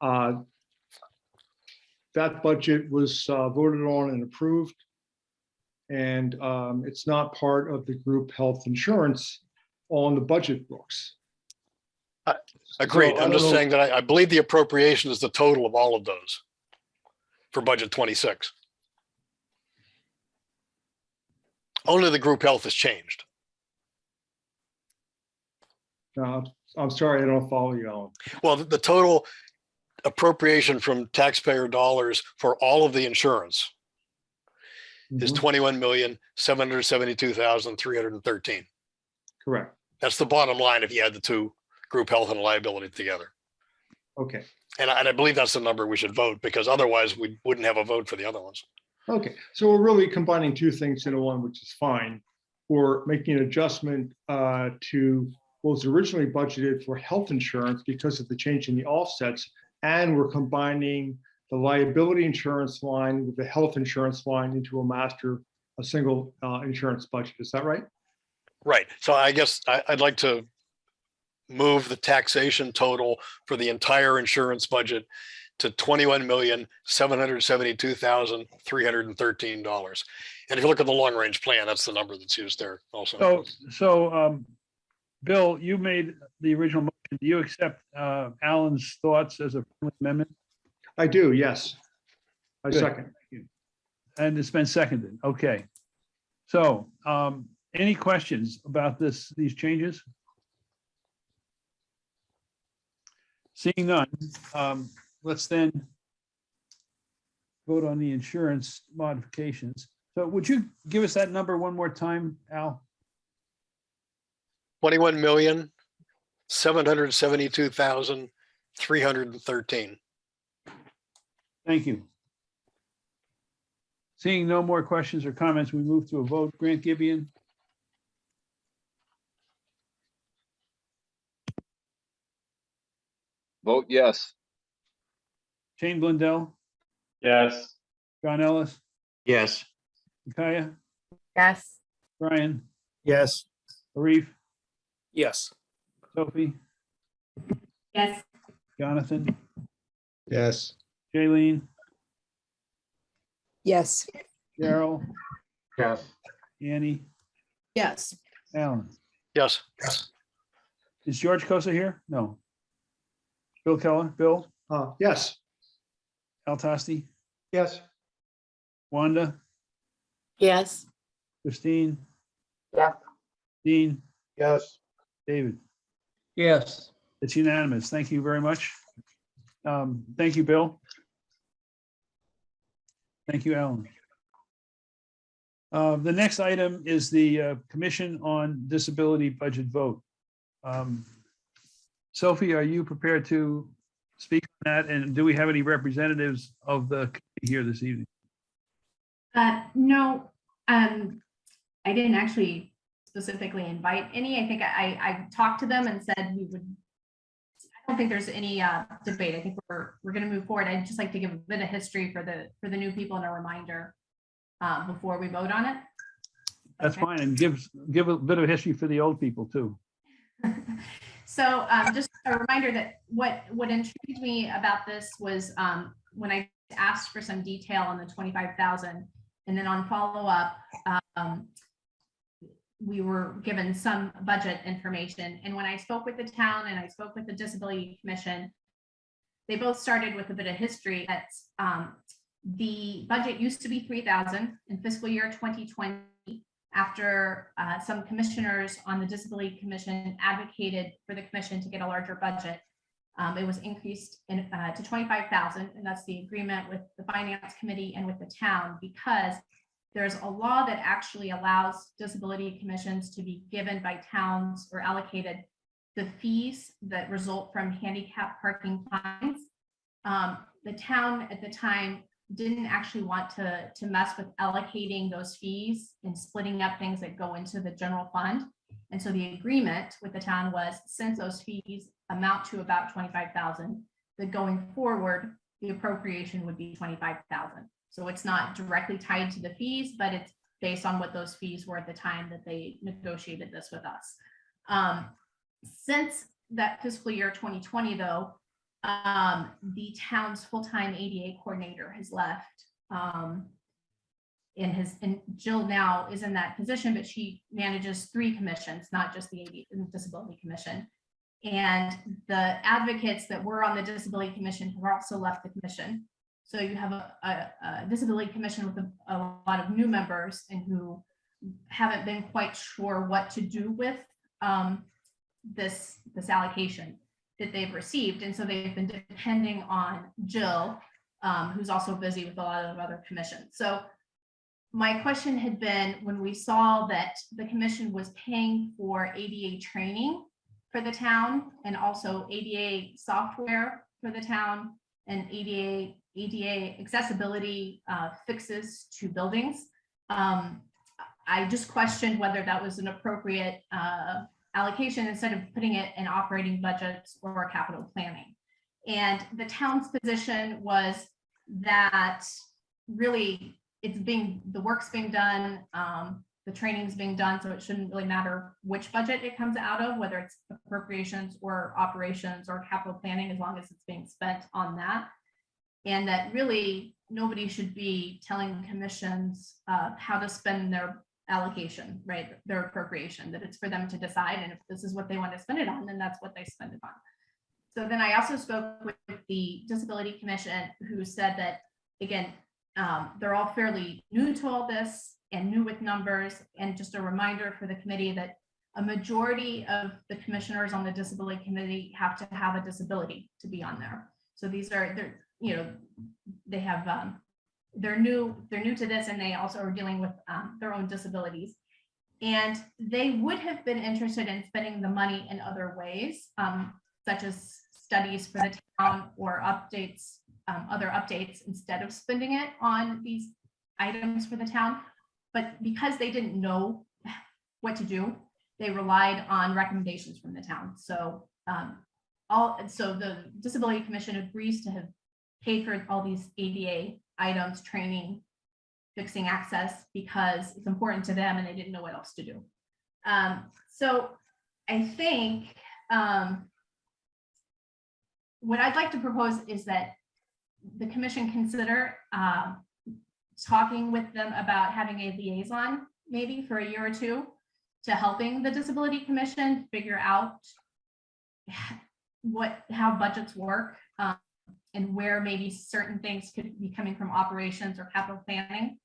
Uh, That budget was uh, voted on and approved. And um, it's not part of the group health insurance on the budget books. Agreed. So I I'm just know- saying that I, I believe the appropriation is the total of all of those for budget twenty-six. Only the group health has changed. I'm sorry, I don't follow you, Alan. Well, the, the total appropriation from taxpayer dollars for all of the insurance is Mhm, twenty-one million, seven hundred seventy-two thousand, three hundred and thirteen. Correct. That's the bottom line if you add the two, group health and liability together. Okay. And I, and I believe that's the number we should vote because otherwise we wouldn't have a vote for the other ones. Okay, so we're really combining two things into one, which is fine. We're making an adjustment uh, to was originally budgeted for health insurance because of the change in the offsets. And we're combining the liability insurance line with the health insurance line into a master, a single uh, insurance budget. Is that right? Right. So I guess I, I'd like to move the taxation total for the entire insurance budget to twenty-one million, seven hundred seventy-two thousand, three hundred and thirteen dollars. And if you look at the long-range plan, that's the number that's used there also. So, so, um, Bill, you made the original motion. Do you accept, uh, Alan's thoughts as a friendly amendment? I do, yes. I Good. second. And it's been seconded. Okay. So, um, any questions about this, these changes? Seeing none, um, let's then vote on the insurance modifications. So would you give us that number one more time, Al? Twenty-one million, seven hundred seventy-two thousand, three hundred and thirteen. Thank you. Seeing no more questions or comments, we move to a vote. Grant Gibeon, Vote yes. Shane Blundell, Yes. John Ellis, Yes. Kaya, Yes. Brian, Yes. Arif, Yes. Sophie, Yes. Jonathan, Yes. Jaylene, Yes. Carol, Yes. Annie, Yes. Alan. Yes. Is George Kosa here? No. Bill Keller, Bill, Uh, yes. Al Tosti, Yes. Wanda, Yes. Christine, Yes. Dean, Yes. David. Yes. It's unanimous. Thank you very much. Um, Thank you, Bill. Thank you, Alan. Uh, The next item is the uh, Commission on Disability Budget Vote. Um, Sophie, are you prepared to speak on that? And do we have any representatives of the committee here this evening? Uh, no, um, I didn't actually specifically invite any. I think I, I talked to them and said we would. I don't think there's any, uh, debate. I think we're, we're gonna move forward. I'd just like to give a bit of history for the, for the new people and a reminder. Uh, before we vote on it. That's Okay. fine. And give, give a bit of history for the old people too. So um, just a reminder that what, what intrigued me about this was um, when I asked for some detail on the 25,000 and then on follow-up, um, we were given some budget information. And when I spoke with the town and I spoke with the Disability Commission, they both started with a bit of history that um, the budget used to be 3,000 in fiscal year 2020 after uh, some commissioners on the Disability Commission advocated for the commission to get a larger budget. Um, It was increased in, uh, to 25,000, and that's the agreement with the Finance Committee and with the town because there's a law that actually allows disability commissions to be given by towns or allocated the fees that result from handicap parking fines. Um, The town at the time didn't actually want to, to mess with allocating those fees and splitting up things that go into the general fund. And so the agreement with the town was, since those fees amount to about twenty-five thousand, that going forward, the appropriation would be twenty-five thousand. So it's not directly tied to the fees, but it's based on what those fees were at the time that they negotiated this with us. Um, Since that fiscal year twenty twenty, though, um, the town's full-time ADA coordinator has left. Um, and his, and Jill now is in that position, but she manages three commissions, not just the AD Disability Commission. And the advocates that were on the Disability Commission have also left the commission. So you have a, a, a Disability Commission with a, a lot of new members and who haven't been quite sure what to do with um, this, this allocation that they've received. And so they've been depending on Jill, um, who's also busy with a lot of other commissions. So my question had been, when we saw that the commission was paying for ADA training for the town and also ADA software for the town and ADA, ADA accessibility uh, fixes to buildings. Um, I just questioned whether that was an appropriate uh, allocation instead of putting it in operating budgets or capital planning. And the town's position was that really it's being, the work's being done, um, the training's being done, so it shouldn't really matter which budget it comes out of, whether it's appropriations or operations or capital planning, as long as it's being spent on that. And that really nobody should be telling commissions uh, how to spend their allocation, right? Their appropriation, that it's for them to decide. And if this is what they want to spend it on, then that's what they spend it on. So then I also spoke with the Disability Commission, who said that, again, um, they're all fairly new to all this and new with numbers. And just a reminder for the committee that a majority of the commissioners on the Disability Committee have to have a disability to be on there. So these are, you know, they have, um, they're new, they're new to this and they also are dealing with um, their own disabilities. And they would have been interested in spending the money in other ways, um, such as studies for the town or updates, um, other updates instead of spending it on these items for the town. But because they didn't know what to do, they relied on recommendations from the town. So um, all, so the Disability Commission agrees to have paid for all these ADA items, training, fixing access, because it's important to them and they didn't know what else to do. Um, so I think um, what I'd like to propose is that the commission consider um, talking with them about having a liaison maybe for a year or two to helping the Disability Commission figure out what, how budgets work, um, and where maybe certain things could be coming from operations or capital planning.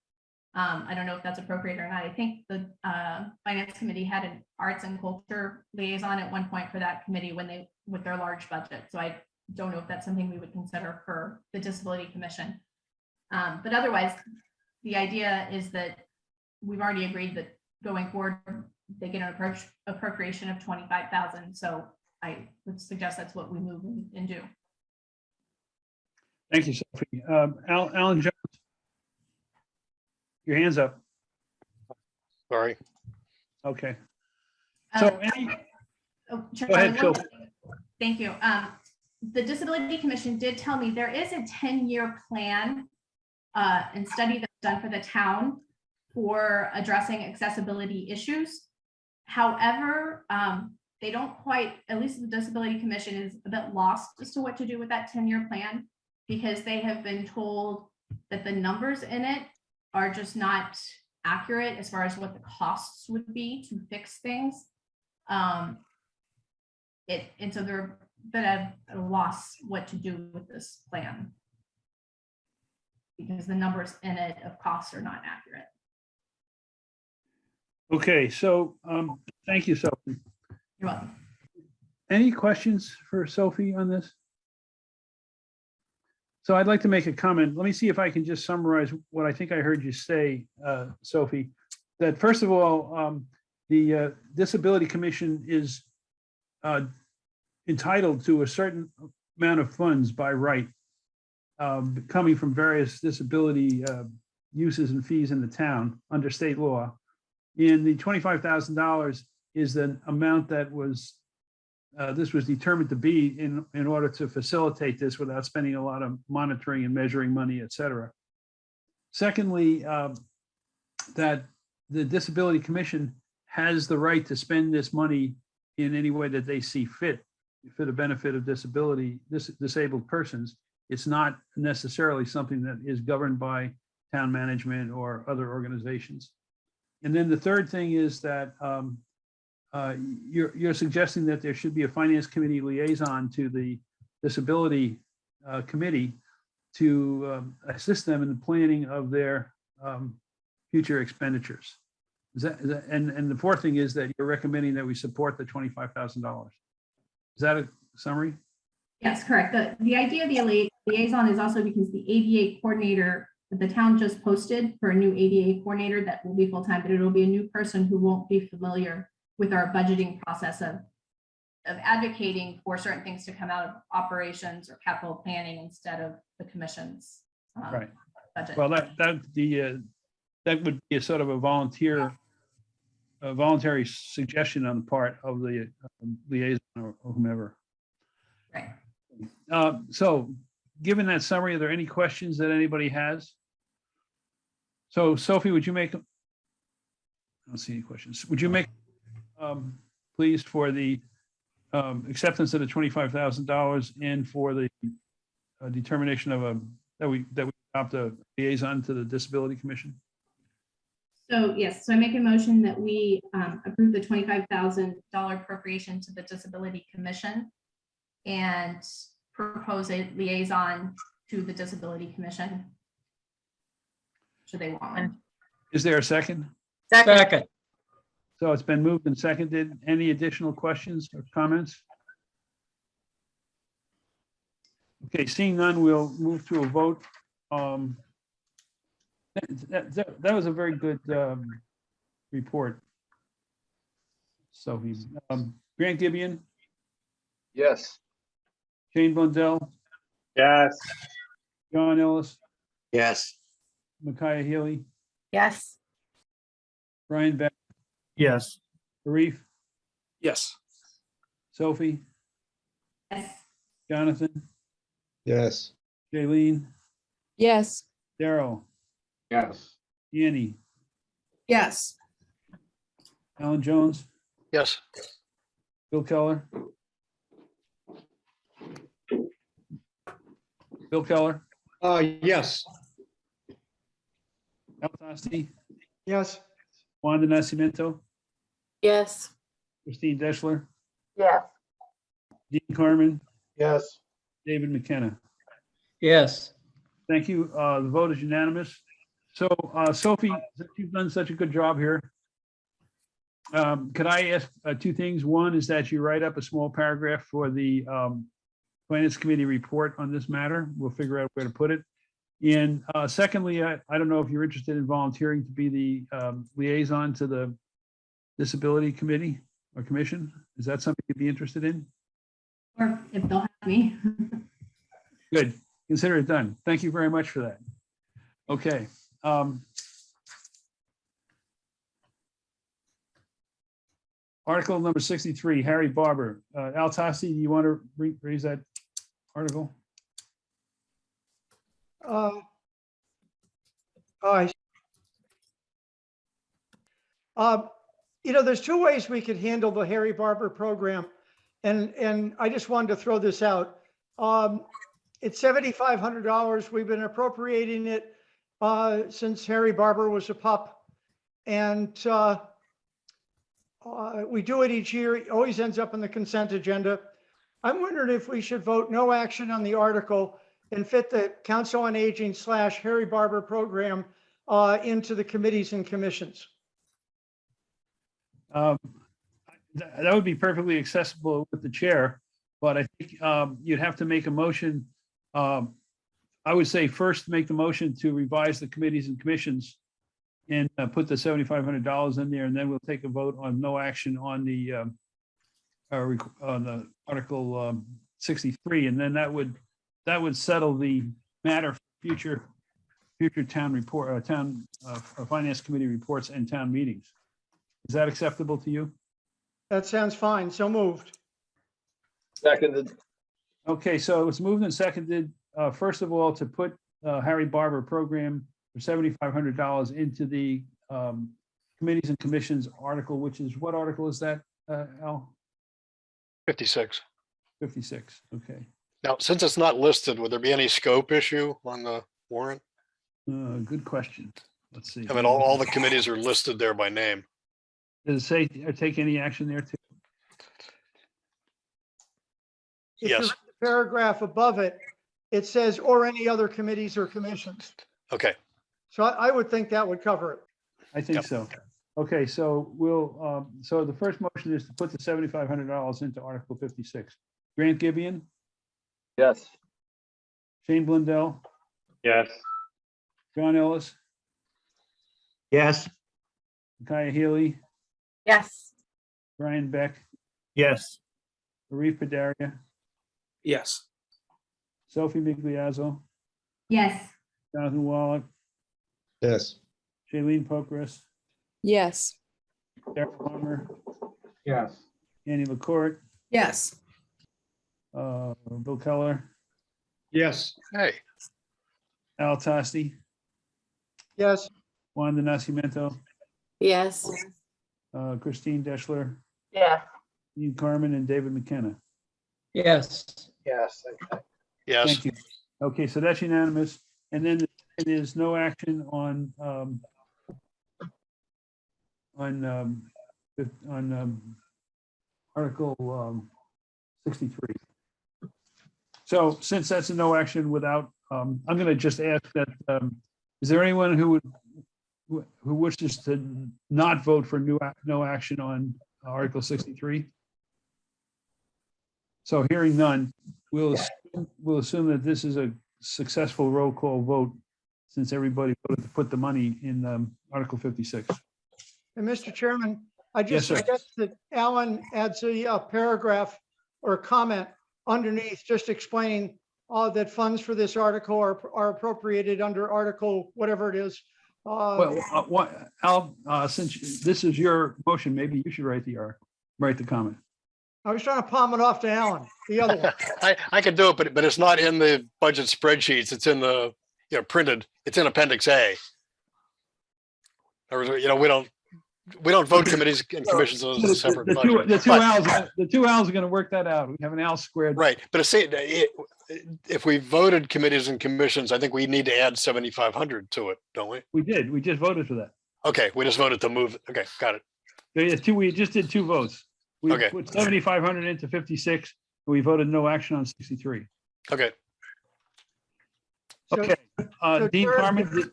Um, I don't know if that's appropriate or not. I think the, uh, finance committee had an arts and culture liaison at one point for that committee when they, with their large budget. So I don't know if that's something we would consider for the disability commission. Um, but otherwise, the idea is that we've already agreed that going forward, they get an approach appropriation of twenty-five thousand. So I would suggest that's what we move and do. Thank you, Sophie. Um, Al, Alan Jones. Your hand's up. Sorry. Okay. So Um, any, Oh, Go ahead, Charlie, Phil. Thank you. Um, the Disability Commission did tell me there is a ten-year plan uh, and study that's done for the town for addressing accessibility issues. However, um, they don't quite, at least the Disability Commission is a bit lost as to what to do with that ten-year plan because they have been told that the numbers in it are just not accurate as far as what the costs would be to fix things. Um, it, and so they're bit at a loss what to do with this plan. Because the numbers in it of costs are not accurate. okay, so, um, thank you, Sophie. You're welcome. Any questions for Sophie on this? So I'd like to make a comment. Let me see if I can just summarize what I think I heard you say, uh, Sophie. That first of all, um, the uh, Disability Commission is uh, entitled to a certain amount of funds by right, um, coming from various disability uh, uses and fees in the town under state law. And the twenty-five thousand dollars is the amount that was uh, this was determined to be in, in order to facilitate this without spending a lot of monitoring and measuring money, et cetera. Secondly, um, that the Disability Commission has the right to spend this money in any way that they see fit for the benefit of disability, dis- disabled persons. It's not necessarily something that is governed by town management or other organizations. And then the third thing is that um, uh, You're, you're suggesting that there should be a finance committee liaison to the disability uh, committee to um, assist them in the planning of their um, future expenditures. Is that, is that- and, and the fourth thing is that you're recommending that we support the $25,000. Is that a summary? Yes, correct. The, the idea of the lia- liaison is also because the ADA coordinator, that the town just posted for a new ADA coordinator that will be full-time, but it'll be a new person who won't be familiar with our budgeting process of, of advocating for certain things to come out of operations or capital planning instead of the commission's um, Right. budget. Well, that, that, the, uh, that would be a sort of a volunteer, a voluntary suggestion on the part of the um, liaison or whomever. Right. Uh, So, given that summary, are there any questions that anybody has? So Sophie, would you make? I don't see any questions. Would you make, um, please, for the um, acceptance of the twenty-five thousand dollars and for the uh, determination of a, that we, that we adopt a liaison to the Disability Commission? So yes, so I make a motion that we um, approve the twenty-five thousand dollar appropriation to the Disability Commission and propose a liaison to the Disability Commission. Should they want one. Is there a second? Second. So it's been moved and seconded. Any additional questions or comments? Okay, seeing none, we'll move to a vote. Um, That, that- that, that was a very good um, report. So he's, um, Grant Gibeon, Yes. Shane Blundell, Yes. John Ellis, Yes. Micaiah Healy, Yes. Brian Beck, Yes. Arif, Yes. Sophie, Yes. Jonathan, Yes. Jaylene, Yes. Daryl, Yes. Annie, Yes. Alan Jones, Yes. Bill Keller. Bill Keller, Uh, yes. Al Tosti, Yes, Wanda Nascimento, Yes. Christine Deschler, Yes. Dean Carmen, Yes. David McKenna. Yes. Thank you. Uh, The vote is unanimous. So uh, Sophie, since you've done such a good job here, um, could I ask uh, two things? One is that you write up a small paragraph for the um, Finance Committee report on this matter. We'll figure out where to put it. And uh, secondly, I, I don't know if you're interested in volunteering to be the um, liaison to the Disability Committee or Commission. Is that something you'd be interested in? Or if they'll have me. Good. Consider it done. Thank you very much for that. Okay. um, Article number sixty-three, Harry Barber. Uh, Al Tosti, do you want to re- raise that article? Uh, I Uh, You know, there's two ways we could handle the Harry Barber program. And, and I just wanted to throw this out. Um, It's seventy-five hundred dollars. We've been appropriating it uh, since Harry Barber was a pup. And uh, uh, we do it each year. It always ends up in the consent agenda. I'm wondering if we should vote no action on the article and fit the Council on Aging slash Harry Barber program uh, into the committees and commissions. Um, th- That would be perfectly accessible with the chair, but I think um, you'd have to make a motion. um, I would say first make the motion to revise the committees and commissions and uh, put the seventy-five hundred dollars in there, and then we'll take a vote on no action on the um, uh, on the Article um, sixty-three, and then that would, that would settle the matter for future, future town report, uh, town, uh, finance committee reports and town meetings. Is that acceptable to you? That sounds fine. So moved. Seconded. Okay, so it was moved and seconded, uh, first of all, to put, uh, Harry Barber program for seventy-five hundred dollars into the, um, committees and commissions article, which is, what article is that, uh, Al? 56. Fifty-six, okay. Now, since it's not listed, would there be any scope issue on the warrant? Uh, good question. Let's see. I mean, all, all the committees are listed there by name. Does it say, or take any action there too? If you Yes. read the Paragraph above it, it says, or any other committees or commissions. Okay, So I, I would think that would cover it. I think Yep. so. Okay, so we'll, um, so the first motion is to put the seventy-five hundred dollars into Article fifty-six. Grant Gibeon, Yes. Shane Blundell, Yes. John Ellis, Yes. Kaya Healy, Yes. Brian Beck, Yes. Arif Padaria, Yes. Sophie Migliazzo, Yes. Jonathan Wallach, Yes. Shailene Pokras, Yes. Darrell Palmer, Yes. Annie LaCourt, Yes. Uh, Bill Keller, Yes. hey, Al Tosti, Yes, Wanda Nascimento, Yes. uh, Christine Deschler, Yes, Dean Carmen, and David McKenna. Yes. Yes. yes, Thank you. Okay, so that's unanimous. And then it is no action on, um, on, um, on, um, Article, um, sixty-three. So since that's a no action without, um, I'm gonna just ask that, um, is there anyone who would, who- who wishes to not vote for new, ac- no action on Article sixty-three? So hearing none, we'll, assume- we'll assume that this is a successful roll call vote since everybody voted to put the money in um, Article 56. and Mr. Chairman, I Yes, just sir. suggest that Alan adds a uh, paragraph or comment underneath, just explaining uh, that funds for this article are are appropriated under article, whatever it is. Uh, Well, uh, what, Al, uh, since this is your motion, maybe you should write the, article, write the comment. I was trying to palm it off to Alan, the other one. I, I could do it, but, but it's not in the budget spreadsheets. It's in the, you know, printed, it's in Appendix A. Or, you know, we don't, we don't vote committees and commissions as a The separate the two, budget. the two But- Al's, the two Al's are gonna work that out. We have an Al squared. Right, but it's, it, it- if we voted committees and commissions, I think we need to add seventy-five hundred to it, don't we? We did, we just voted for that. Okay, we just voted to move, okay, got it. There is two, we just did two votes. We Okay. put 7,500 into 56 We voted no action on sixty-three. Okay, So- Okay, uh, so Dean Jared, Carmen.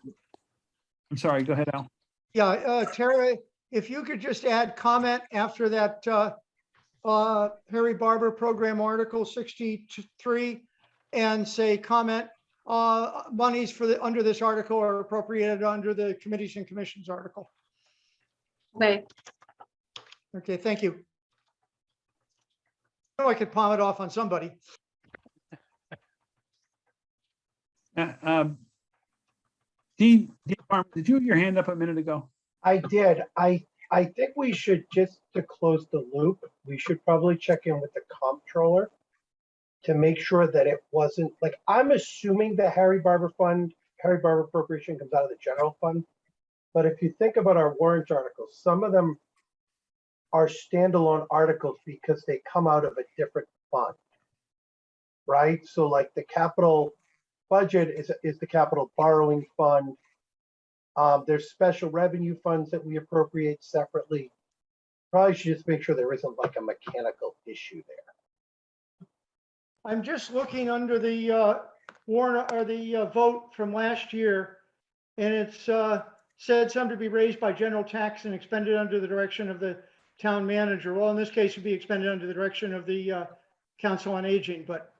I'm sorry, go ahead, Al. Yeah, uh, Tara, if you could just add comment after that, uh, uh, Harry Barber Program Article sixty-three and say comment, uh, monies for the, under this article are appropriated under the committees and commissions article. Okay, Okay, thank you. I know I could palm it off on somebody. Uh, um, Dean, Dean Carmen, did you have your hand up a minute ago? I did. I, I think we should, just to close the loop, we should probably check in with the comptroller to make sure that it wasn't, like, I'm assuming the Harry Barber Fund, Harry Barber appropriation comes out of the general fund. But if you think about our warrant articles, some of them are standalone articles because they come out of a different fund. Right? So like the capital budget is, is the capital borrowing fund. Um, there's special revenue funds that we appropriate separately. Probably should just make sure there isn't like a mechanical issue there. I'm just looking under the uh, warrant or the uh, vote from last year. And it's uh, said some to be raised by general tax and expended under the direction of the town manager. Well, in this case, it'd be expended under the direction of the uh, council on aging, but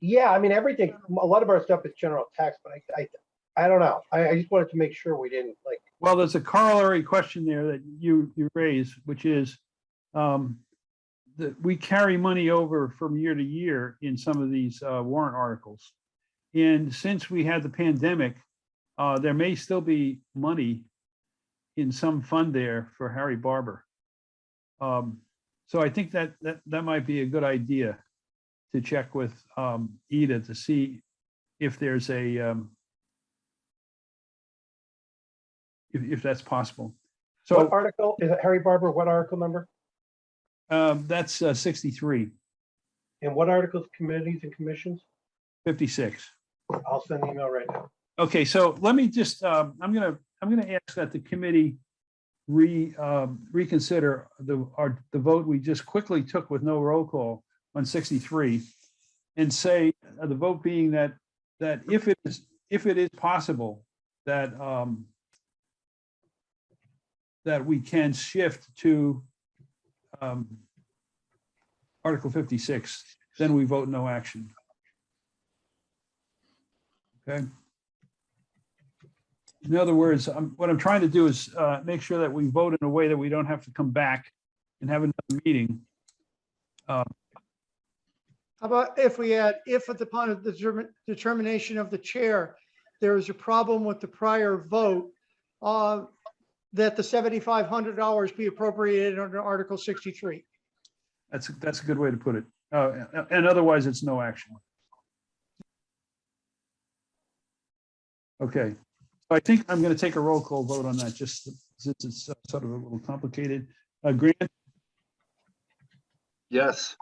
Yeah, I mean, everything, a lot of our stuff is general tax, but I, I, I don't know. I, I just wanted to make sure we didn't like, Well, there's a corollary question there that you, you raise, which is, um, that we carry money over from year to year in some of these, uh, warrant articles. And since we had the pandemic, uh, there may still be money in some fund there for Harry Barber. Um, so I think that, that, that might be a good idea to check with, um, Ida to see if there's a, um, if, if that's possible. what So, article, is it Harry Barber, what article number? um, that's uh, 63, And what articles, committees and commissions? 56. I'll send an email right now. Okay, so let me just, um, I'm gonna, I'm gonna ask that the committee re, um, reconsider the, our, the vote we just quickly took with no roll call on 63 and say, uh, the vote being that, that if it is, if it is possible that, um, that we can shift to, um, Article 56, then we vote no action. Okay? In other words, I'm, what I'm trying to do is uh, make sure that we vote in a way that we don't have to come back and have another meeting. Uh, How about if we add, if at the point of the determin- determination of the chair, there is a problem with the prior vote, uh, that the seventy-five hundred dollars be appropriated under Article sixty-three. That's, that's a good way to put it. Uh, And otherwise, it's no action. Okay, so I think I'm going to take a roll call vote on that, just since it's uh, sort of a little complicated. Uh, Grant, Yes.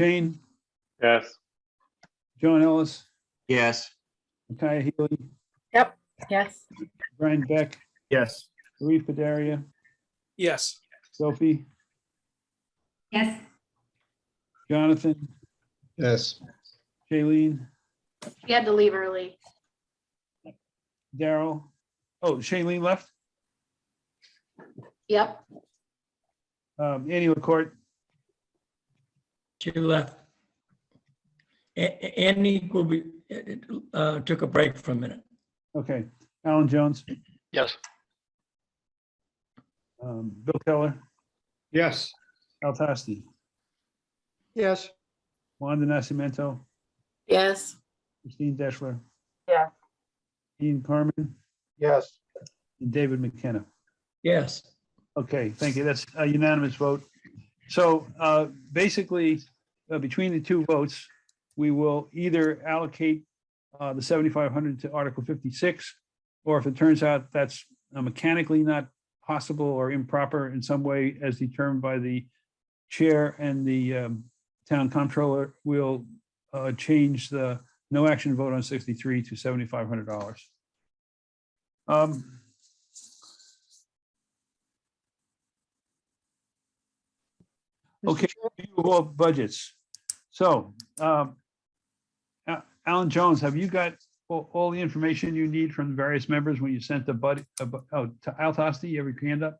Shane, yes. John Ellis, Yes. Micaiah Healy, Yep. Yes. Brian Beck, Yes. Louis Padaria, Yes. Sophie, Yes. Jonathan, Yes. Shailene, she had to leave early. Daryl. Oh, Shailene left. Yep, Um, Annie LaCourt, She left. A- A- Annie will be, uh, took a break for a minute. okay. Alan Jones, yes, um, Bill Keller, Yes, Al Tosti, Yes, Wanda Nascimento, Yes. Christine Deschler, yes. Dean Carmen, Yes. and David McKenna. Yes. Okay, thank you. That's a unanimous vote. So uh, basically, uh, between the two votes, we will either allocate uh, the 7,500 to Article 56, or if it turns out that's uh, mechanically not possible or improper in some way as determined by the chair and the um, town comptroller, we'll uh, change the no action vote on 63 to $7,500. Um, Okay, Chair, review of all budgets. So, um, Alan Jones, have you got all, all the information you need from the various members when you sent the buddy, uh, oh, to Al Tosti, you have your hand up?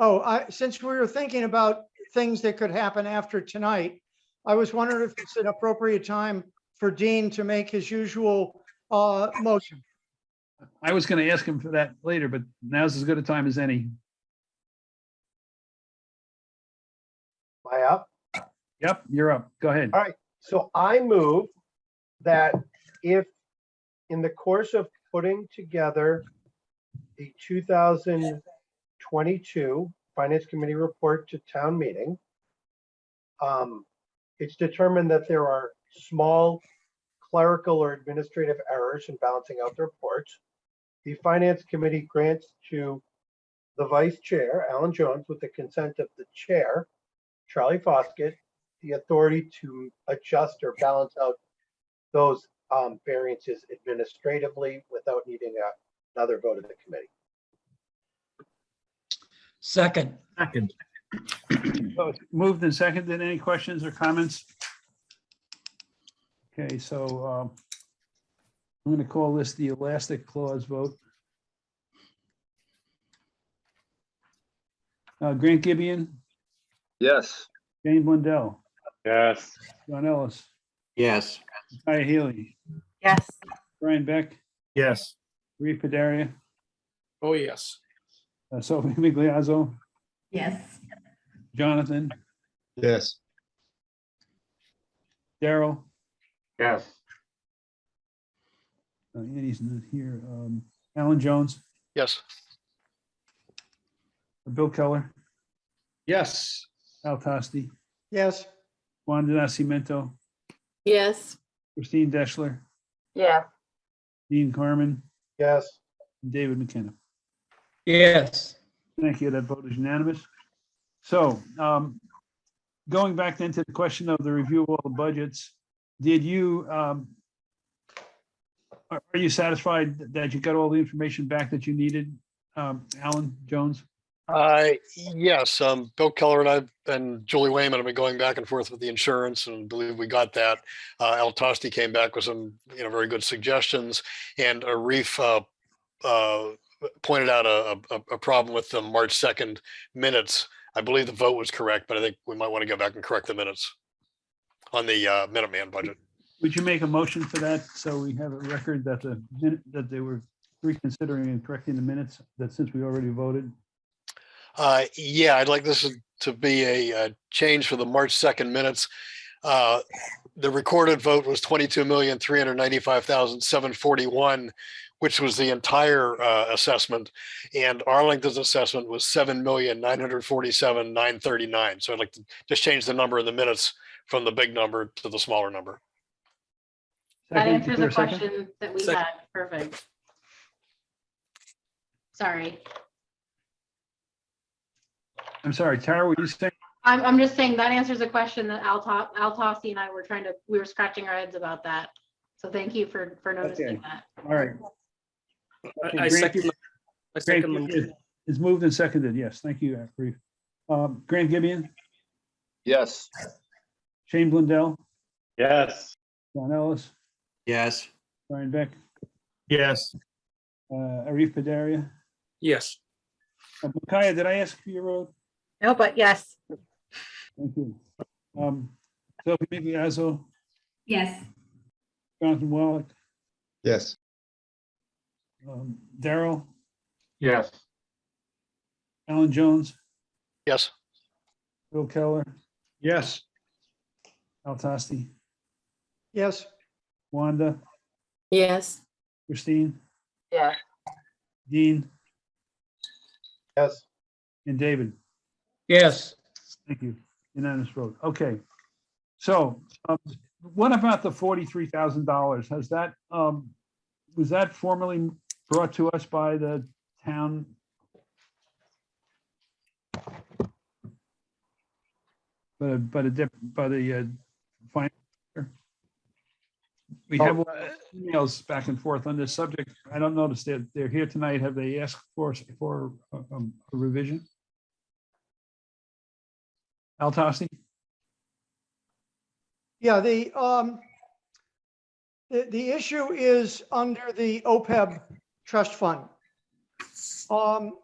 Oh, I, since we were thinking about things that could happen after tonight, I was wondering if it's an appropriate time for Dean to make his usual uh, motion. I was gonna ask him for that later, but now's as good a time as any. Am I up? Yep, you're up. Go ahead. All right, so I move that if in the course of putting together the two thousand twenty-two Finance Committee report to town meeting, um, it's determined that there are small clerical or administrative errors in balancing out the reports. The Finance Committee grants to the Vice Chair, Alan Jones, with the consent of the Chair, Charlie Foskett, the authority to adjust or balance out those um, variances administratively without needing a- another vote of the committee. Second, Second. So it's Moved and seconded. Any questions or comments? Okay, so um, I'm going to call this the elastic clause vote. Uh, Grant Gibeon, Yes. Shane Blundell, Yes. John Ellis, Yes. Kaya Healy, Yes. Brian Beck, Yes. Reed Padaria, Oh, yes. uh, Sophie Migliazzo, Yes. Jonathan, Yes. Daryl, Yes. uh, Andy's not here, um, Alan Jones, Yes. Bill Keller, Yes. Al Tosti, Yes, Wanda Nascimento, Yes. Christine Deschler, Yes. Dean Carmen, Yes, and David McKenna. yes, Thank you. That vote is unanimous. So um, going back then to the question of the review of all the budgets, did you, um, are are you satisfied that you got all the information back that you needed, um, Alan Jones? Uh, yes, um, Bill Keller and I and Julie Wayman have been going back and forth with the insurance and believe we got that. Uh, Al Tosti came back with some, you know, very good suggestions and Arif, uh, uh, pointed out a, a, a problem with the March 2nd minutes. I believe the vote was correct, but I think we might want to go back and correct the minutes on the, uh, Minuteman budget. Would you make a motion for that? So we have a record that the, minute that they were reconsidering and correcting the minutes, that since we already voted? Uh, yeah, I'd like this to be a, uh change for the March second minutes. Uh, the recorded vote was twenty-two million, three hundred ninety-five thousand, seven forty-one, which was the entire, uh, assessment. And Arlington's assessment was seven million, nine hundred forty-seven, nine thirty-nine. So I'd like to just change the number in the minutes from the big number to the smaller number. That Second, answers the there a a second? question that we Second. had. Perfect. Sorry. I'm sorry, Tara, were you saying? I'm, I'm just saying that answers a question that Al To- Al Tosti and I were trying to, we were scratching our heads about that. So thank you for, for noticing Okay. that. All right. I Grant- second, I second the Gibeon Is moved and seconded. Yes, thank you, Reeve. Um, Grant Gibeon, Yes. Shane Blundell, Yes. John Ellis, Yes. Brian Beck, Yes. uh, Arif Padaria. Yes. Uh, Micaiah, did I ask for your vote? No, but yes. Thank you. Um, Sophie Migliazzo, Yes. Jonathan Wallach, Yes. um, Daryl, Yes. Alan Jones, Yes, Bill Keller, Yes. Al Tosti, yes, Wanda, Yes. Christine, Yes. Dean, yes, and David. Yes. Thank you. Unanimous vote. Okay. So um, what about the forty-three thousand dollars? Has that, um, was that formally brought to us by the town? By, by the, dip- by the, uh, fin- We have emails back and forth on this subject. I don't notice that they're here tonight. Have they asked for, for um, a revision? Al? Yeah, the, um, the, the issue is under the OPEB trust fund. Um,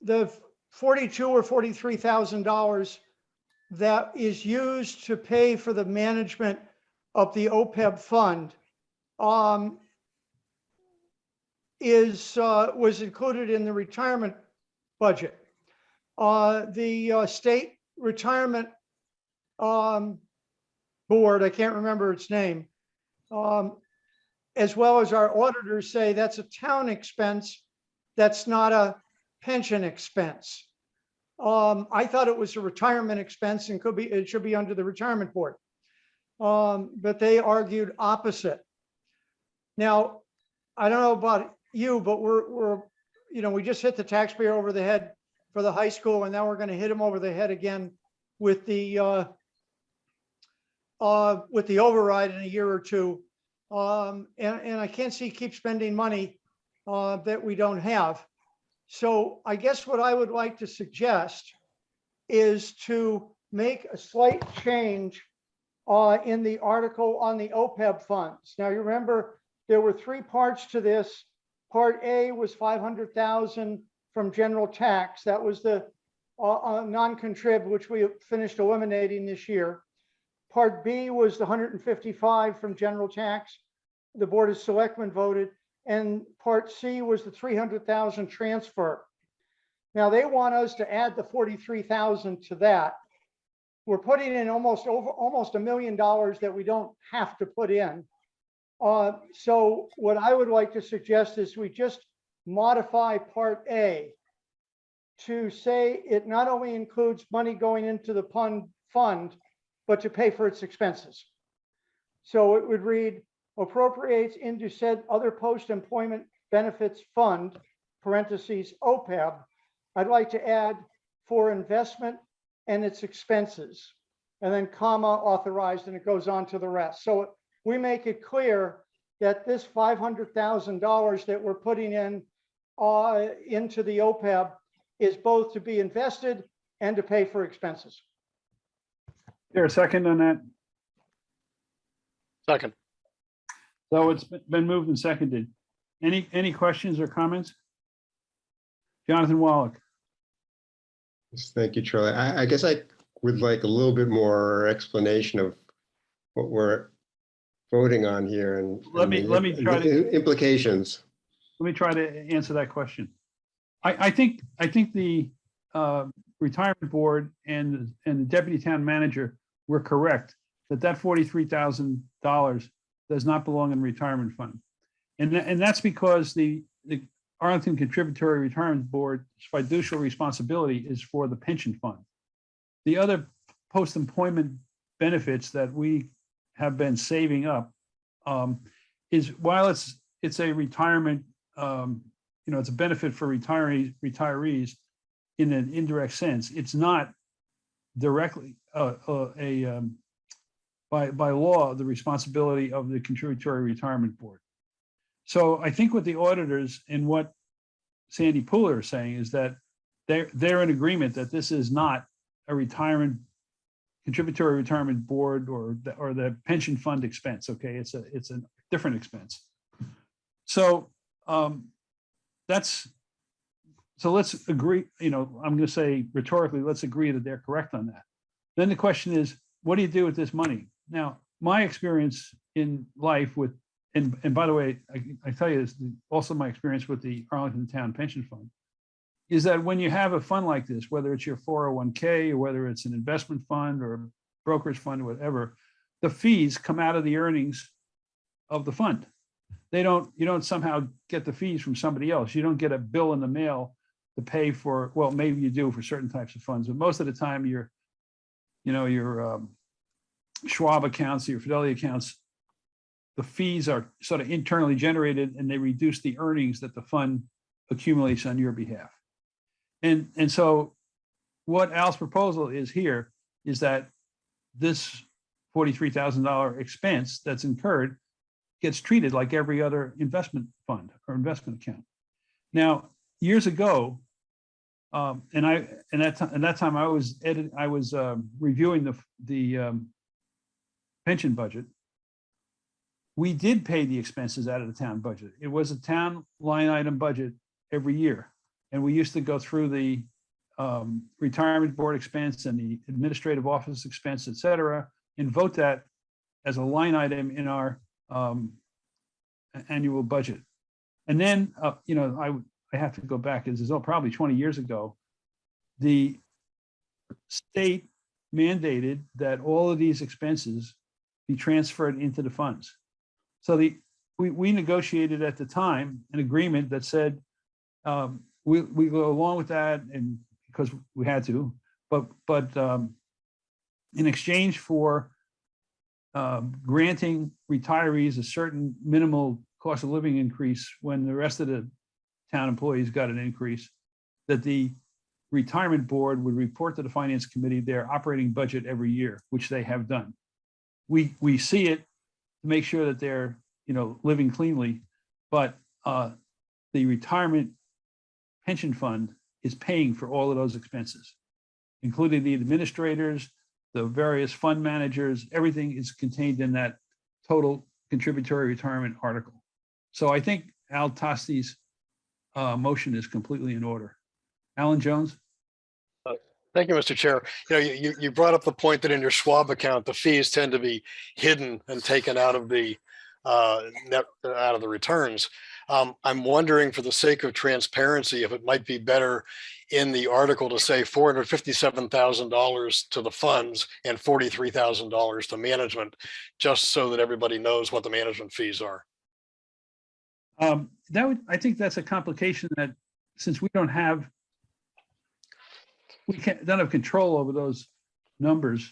the forty-two or forty-three thousand dollars that is used to pay for the management of the OPEB fund, um, is, uh, was included in the retirement budget. Uh, the, uh, state retirement, um, board, I can't remember its name, um, as well as our auditors say that's a town expense, that's not a pension expense. Um, I thought it was a retirement expense and could be, it should be under the retirement board. Um, but they argued opposite. Now, I don't know about you, but we're, we're, you know, we just hit the taxpayer over the head for the high school and now we're gonna hit him over the head again with the, uh, uh, with the override in a year or two. Um, and, and I can't see keep spending money, uh, that we don't have. So I guess what I would like to suggest is to make a slight change uh, in the article on the OPEB funds. Now, you remember, there were three parts to this. Part A was 500,000 from general tax. That was the uh, uh, non-contrib, which we finished eliminating this year. Part B was the 155 from general tax. The Board of Selectmen voted. And Part C was the 300,000 transfer. Now, they want us to add the 43,000 to that. We're putting in almost over, almost a million dollars that we don't have to put in. Uh, So what I would like to suggest is we just modify Part A to say it not only includes money going into the fund, but to pay for its expenses. So it would read appropriates into said other post-employment benefits fund, parentheses, OPEB. I'd like to add for investment and its expenses, and then comma authorized, and it goes on to the rest. So we make it clear that this five hundred thousand dollars that we're putting in uh, into the OPEB is both to be invested and to pay for expenses. There a second on that? Second. So it's been moved and seconded. Any, any questions or comments? Jonathan Wallach, Yes, Thank you, Charlie. I, I guess I would like a little bit more explanation of what we're voting on here and. Let me- and the let me try to- Implications. Let me try to answer that question. I, I think, I think the uh, retirement board and, and the deputy town manager were correct that that forty-three thousand dollars does not belong in retirement fund. And, tha- and that's because the, the Arlington Contributory Retirement Board's fiduciary responsibility is for the pension fund. The other post-employment benefits that we have been saving up um, is while it's, it's a retirement, um, you know, it's a benefit for retirees, retirees in an indirect sense, it's not directly uh, uh, a, um, by, by law, the responsibility of the contributory retirement board. So I think what the auditors and what Sandy Pooler is saying is that they're, they're in agreement that this is not a retirement, contributory retirement board or, the- or the pension fund expense, okay? It's a, it's a different expense. So um, that's, so let's agree, you know, I'm gonna say rhetorically, let's agree that they're correct on that. Then the question is, what do you do with this money? Now, my experience in life with, and, and by the way, I, I tell you, this, also my experience with the Arlington Town Pension Fund, is that when you have a fund like this, whether it's your 401k or whether it's an investment fund or a brokerage fund or whatever, the fees come out of the earnings of the fund. They don't, you don't somehow get the fees from somebody else. You don't get a bill in the mail to pay for, well, maybe you do for certain types of funds, but most of the time you're, you know, your um, Schwab accounts, your Fidelity accounts, the fees are sort of internally generated and they reduce the earnings that the fund accumulates on your behalf. And, and so what Al's proposal is here is that this $43,000 expense that's incurred gets treated like every other investment fund or investment account. Now, years ago, Um, and I, and that, ti- and that time I was edit, I was, um, reviewing the, the, um, pension budget. We did pay the expenses out of the town budget. It was a town line item budget every year. And we used to go through the, um, retirement board expense and the administrative office expense, et cetera, and vote that as a line item in our, um, annual budget. And then, uh, you know, I, I have to go back, this is probably twenty years ago. The state mandated that all of these expenses be transferred into the funds. So the, we, we negotiated at the time an agreement that said, um, we, we go along with that and because we had to, but, but, um, in exchange for um, granting retirees a certain minimal cost of living increase when the rest of the town employees got an increase, that the retirement board would report to the finance committee their operating budget every year, which they have done. We, we see it to make sure that they're, you know, living cleanly, but uh, the retirement pension fund is paying for all of those expenses, including the administrators, the various fund managers, everything is contained in that total contributory retirement article. So I think Al Tosti's uh, motion is completely in order. Alan Jones? Thank you, Mr. Chair. You know, you, you- brought up the point that in your Schwab account, the fees tend to be hidden and taken out of the uh, net, out of the returns. Um, I'm wondering for the sake of transparency, if it might be better in the article to say four hundred fifty-seven thousand dollars to the funds and forty-three thousand dollars to management, just so that everybody knows what the management fees are. Um, that would, I think that's a complication that, since we don't have, we can't, don't have control over those numbers,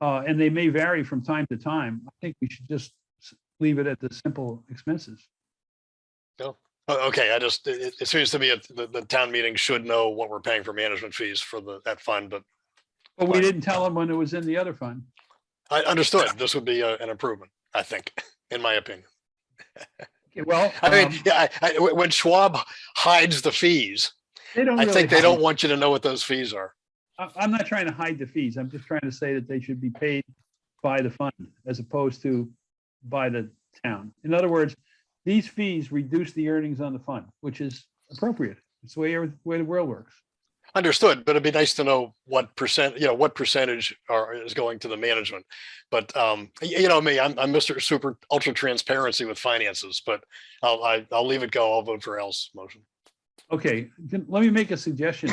uh, and they may vary from time to time. I think we should just leave it at the simple expenses. No? O- Okay, I just, it, it- it seems to me that the, the town meeting should know what we're paying for management fees for the, that fund, but But we didn't tell them when it was in the other fund. I understood this would be a- an improvement, I think, in my opinion. Okay, Well, I mean, um, yeah, I, I- when when Schwab hides the fees, they don't I really think they don't want you to know what those fees are. I, I'm not trying to hide the fees. I'm just trying to say that they should be paid by the fund as opposed to by the town. In other words, these fees reduce the earnings on the fund, which is appropriate. It's the way, every- way the world works. Understood, but it'd be nice to know what percent, you know, what percentage are, is going to the management. But, um, y- you know me, I'm, I'm Mr. Super Ultra Transparency with finances, but I'll, I, I'll leave it go. I'll vote for Al's motion. Okay, then let me make a suggestion.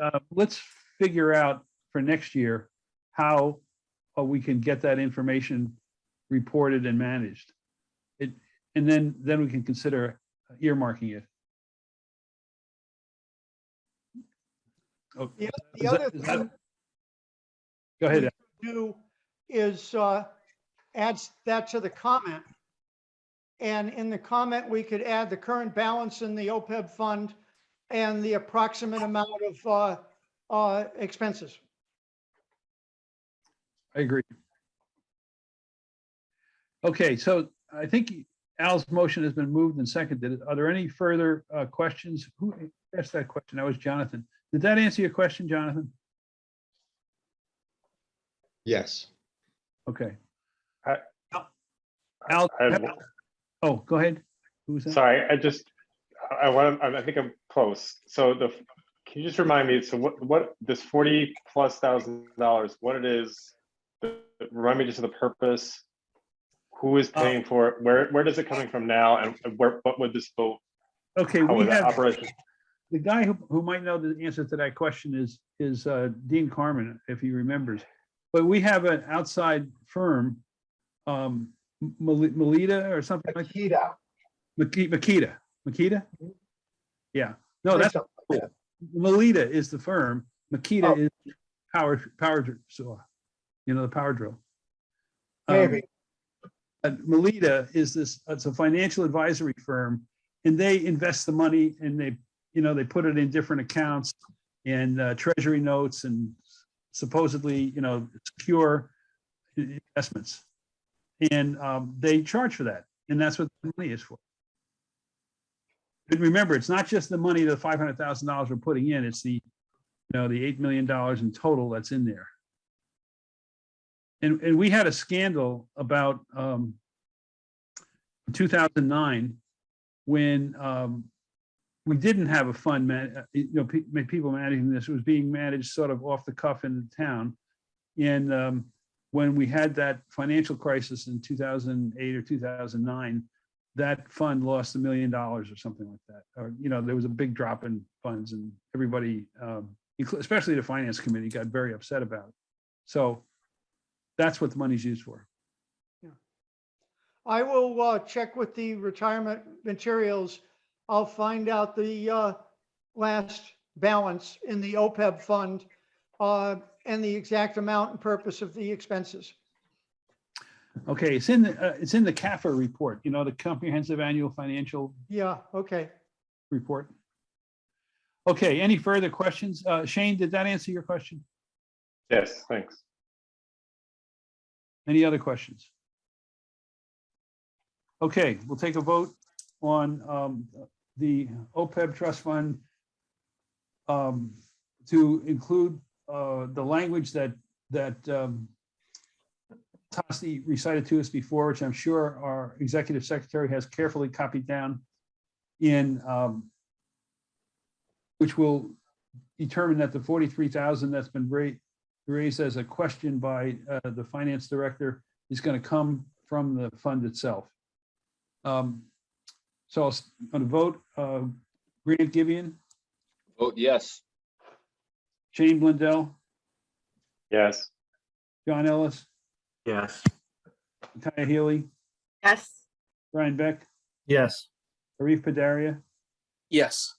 Uh, Let's figure out for next year how uh, we can get that information reported and managed. And then, then we can consider earmarking it. Oh, The is the that- other that- thing Go ahead. Do is uh, add that to the comment. And in the comment, we could add the current balance in the OPEB fund and the approximate amount of uh, uh, expenses. I agree. Okay, so I think Al's motion has been moved and seconded. Are there any further uh, questions? Who asked that question? That was Jonathan. Did that answer your question, Jonathan? Yes. Okay. I- Al, I have- oh, go ahead. Who was that? Sorry, I just, I want, to, I think I'm close. So the, can you just remind me, so what, what, this forty plus thousand dollars, what it is? Remind me just of the purpose. Who is Uh, paying for it? Where, where does it coming from now? And where, what would this vote? Okay, we have, operation? the guy who, who might know the answer to that question is, is uh, Dean Carmen, if he remembers. But we have an outside firm, um, Melita or something like. Akita. Maki- Makita, Makita? Yeah, no, that's, cool. Melita is the firm, Makita Oh. is power, power dr- saw, you know, the power drill. Um, Maybe. And Melita is this, it's a financial advisory firm, and they invest the money and they, you know, they put it in different accounts and uh, treasury notes and supposedly, you know, secure investments. And um, they charge for that, and that's what the money is for. But remember, it's not just the money, the five hundred thousand dollars we're putting in, it's the you know, the $8 million in total that's in there. And, and we had a scandal about um, 2009 when um, we didn't have a fund, man, uh, you know, pe- people managing this, it was being managed sort of off the cuff in the town. And um, when we had that financial crisis in 2008 or 2009, that fund lost a million dollars or something like that. Or, you know, there was a big drop in funds and everybody, um, especially the finance committee, got very upset about it. So that's what the money's used for. Yeah. I will uh, check with the retirement materials. I'll find out the uh, last balance in the OPEB fund uh, and the exact amount and purpose of the expenses. Okay, it's in, the uh, it's in the CAFR report, you know, the Comprehensive Annual Financial Yeah, okay. Report. Okay, any further questions? Uh, Shane, did that answer your question? Yes, thanks. Any other questions? Okay, we'll take a vote on um, the OPEB trust fund um, to include uh, the language that, that um, Tosti recited to us before, which I'm sure our executive secretary has carefully copied down in, um, which will determine that the 43,000 that's been raised, raised as a question by uh, the finance director is going to come from the fund itself. Um, So I'm going to vote, uh, Grant Gibeon, Vote yes. Shane Blundell, Yes. John Ellis, Yes. Kaya Healy, Yes. Brian Beck, Yes. Arif Padaria, Yes.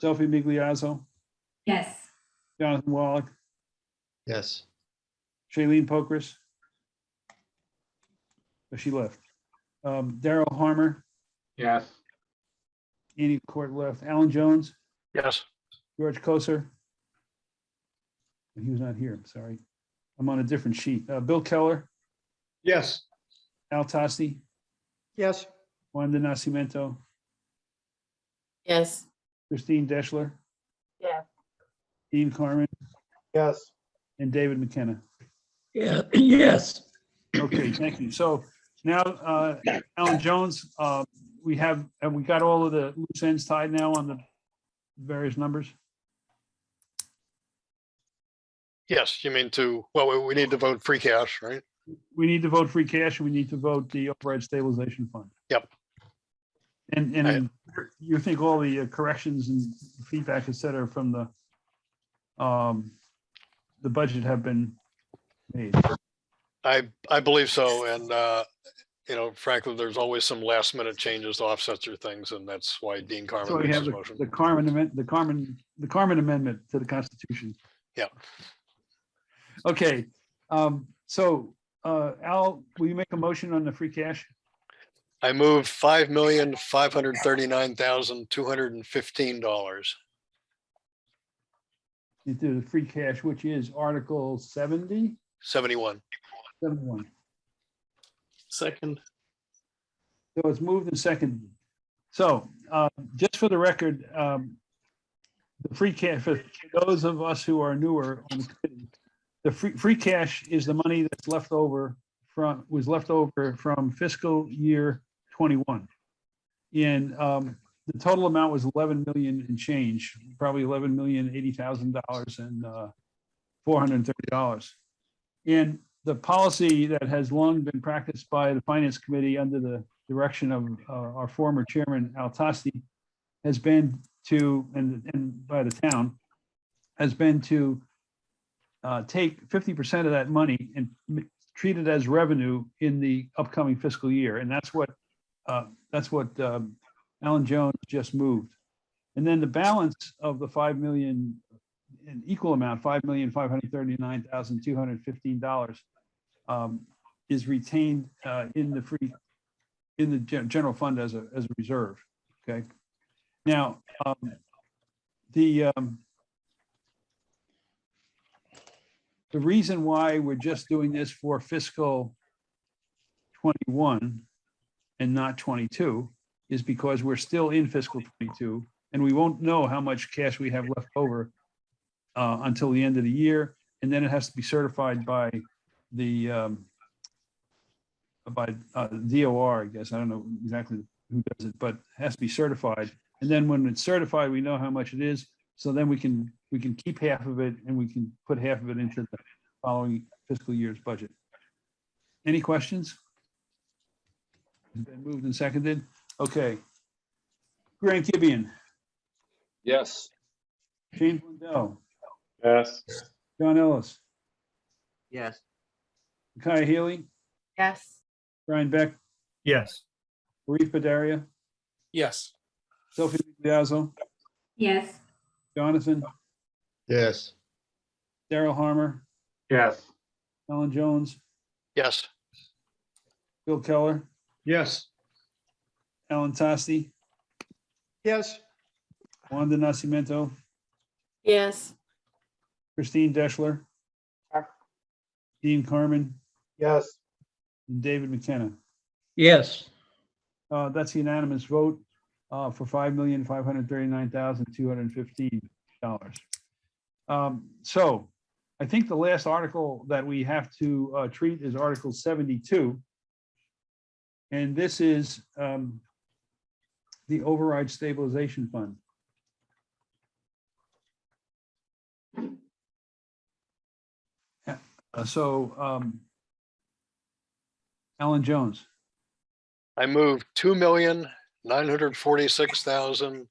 Sophie Migliazzo, Yes. Jonathan Wallach, Yes. Shailene Pokras. Oh, She left. Um, Daryl Harmer, Yes. Annie Court left, Alan Jones, Yes. George Koser. He was not here, I'm sorry. I'm on a different sheet. Uh, Bill Keller, Yes. Al Tosti, Yes, Wanda Nascimento, Yes. Christine Deschler, Yes. Dean Carmen, Yes. And David McKenna. Yeah, yes. Okay, thank you. So now, uh, Alan Jones, uh, we have, have we got all of the loose ends tied now on the various numbers? Yes, you mean to, well, we- we need to vote free cash, right? We need to vote free cash and we need to vote the override stabilization fund. Yep. And, and you think all the uh, corrections and feedback, et cetera, from the, um, the budget have been made? I, I believe so. And, uh, you know, frankly, there's always some last minute changes to offsets or things, and that's why Dean Carmen So we makes have his the motion. the Carmen amendment, the Carmen, the Carmen amendment to the Constitution. Yeah. Okay, um, so, uh, Al, will you make a motion on the free cash? I move five million, five hundred thirty-nine thousand, two hundred and fifteen dollars. Into the free cash, which is Article 70, Seventy-one. 71. Second. So it's moved and seconded. So, uh, just for the record, um, the free cash, for those of us who are newer on the committee, the free, free cash is the money that's left over from, was left over from fiscal year 21. And, um, the total amount was 11 million and change, probably 11 million, $80,000 and, uh, $430. And the policy that has long been practiced by the finance committee under the direction of uh, our former chairman, Al Tosti, has been to, and, and by the town, has been to uh, take fifty percent of that money and treat it as revenue in the upcoming fiscal year. And that's what, uh, that's what um, Alan Jones just moved. And then the balance of the five million, an equal amount, five million, five hundred thirty-nine thousand, two hundred fifteen dollars um, is retained uh, in the free, in the gen- fund as a, as a reserve, okay? Now, um, the, um, the reason why we're just doing this for fiscal 21 and not 22 is because we're still in fiscal 22 and we won't know how much cash we have left over uh, until the end of the year, and then it has to be certified by the um, by uh, DOR, I guess. I don't know exactly who does it, but it has to be certified. And then when it's certified, we know how much it is. So then we can, we can keep half of it and we can put half of it into the following fiscal year's budget. Any questions? It's Been moved and seconded? Okay. Grant Gibeon, Yes. Shane Blundell, Yes. John Ellis, Yes. Kaya Healy, Yes. Brian Beck, Yes. Arif Padaria, Yes. Sophie Diazzo, Yes. Jonathan, Yes. Daryl Harmer, Yes. Alan Jones, Yes. Bill Keller, Yes. Alan Tosti, yes, Wanda Nascimento, Yes. Christine Deschler, Yes. Dean Carmen, Yes. and David McKenna. Yes. Uh, that's the unanimous vote, uh, for five million, five hundred thirty-nine thousand, two hundred and fifteen dollars. Um, so I think the last article that we have to, uh, treat is Article seventy-two. And this is, um, the override stabilization fund. Uh, so, um, Alan Jones. I moved two million, nine hundred forty-six thousand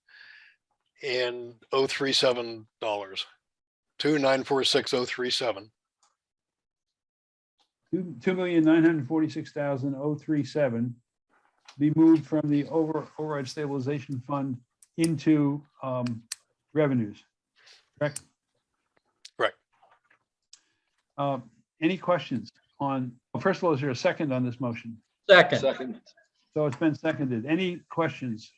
and oh three seven dollars. Two nine four six oh three seven. Two, two million nine hundred forty-six thousand oh three seven be moved from the over, override stabilization fund into, um, revenues, correct? Correct. Uh, any questions on, well, first of all, is there a second on this motion? Second. Second. So it's been seconded. Any questions?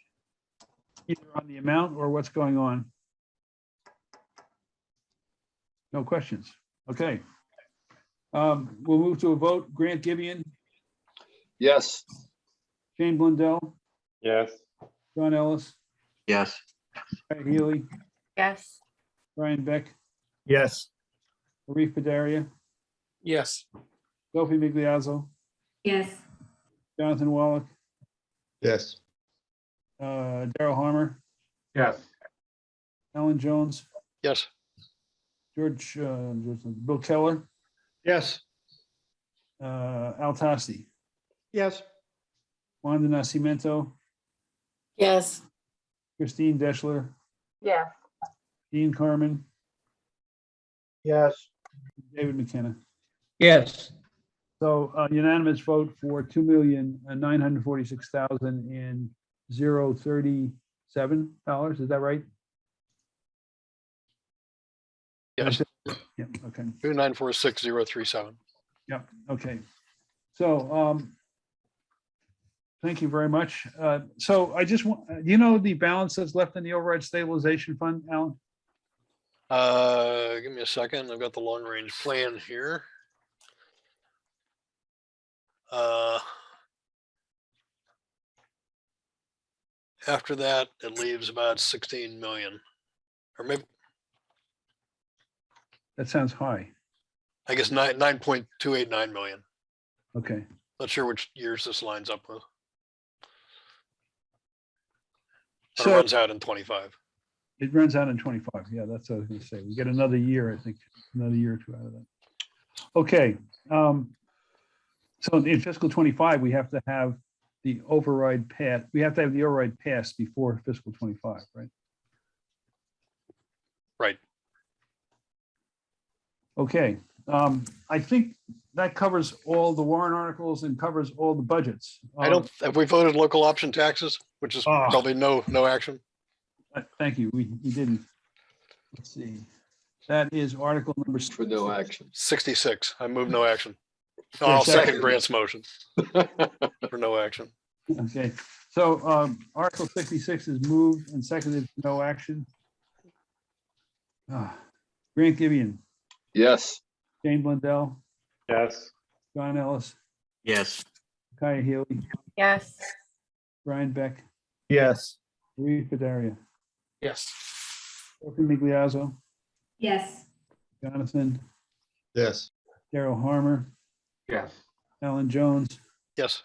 Either on the amount or what's going on? No questions. Okay. Um, we'll move to a vote. Grant Gibeon, Yes. Shane Blundell, Yes. John Ellis, Yes. Pat Healy, Yes. Brian Beck, Yes. Arif Padaria, Yes. Sophie Migliazzo, Yes. Jonathan Wallach, Yes. uh, Daryl Harmer, Yes. Alan Jones, Yes. George, uh, Bill Keller, Yes. uh, Al Tosti, yes, Wanda Nascimento, Yes. Christine Deschler, Yes. Dean Carmen, Yes. David McKenna. Yes. So uh, unanimous vote for two million nine hundred forty-six thousand and zero thirty-seven dollars, is that right? Yes. Yeah, okay. Two nine four six zero three seven. Yep, okay. So, um, thank you very much. Uh, so I just want, do you know the balance that's left in the override stabilization fund, Alan? Uh, give me a second. I've got the long range plan here. Uh. After that, it leaves about sixteen million. Or maybe, That sounds high. I guess nine, nine point two eight nine million. Okay, Not sure which years this lines up with. It so runs out in twenty-five. it runs out in twenty-five. Yeah, that's what I was gonna say. We get another year, I think, another year or two out of that. Okay, um, so in fiscal twenty-five, we have to have the override pass, we have to have the override passed before fiscal twenty-five, right? Right. Okay, um, I think that covers all the warrant articles and covers all the budgets. I don't, have we voted local option taxes, which is Ah. probably no, no action? uh, Thank you, we, we didn't. Let's see, that is article number. For no action. Sixty-six. I move no action. No, There a I'll second second? Grant's motion. For no action. Okay, so, um, article sixty-six is moved and seconded, for no action. Ah, Grant Gibeon, Yes. Shane Blundell, Yes. John Ellis, Yes. Kaya Healy, Yes. Brian Beck, Yes. Reed Padaria, Yes. Sophie Migliazzo, Yes. Jonathan, Yes. Daryl Harmer, Yes. Alan Jones, Yes.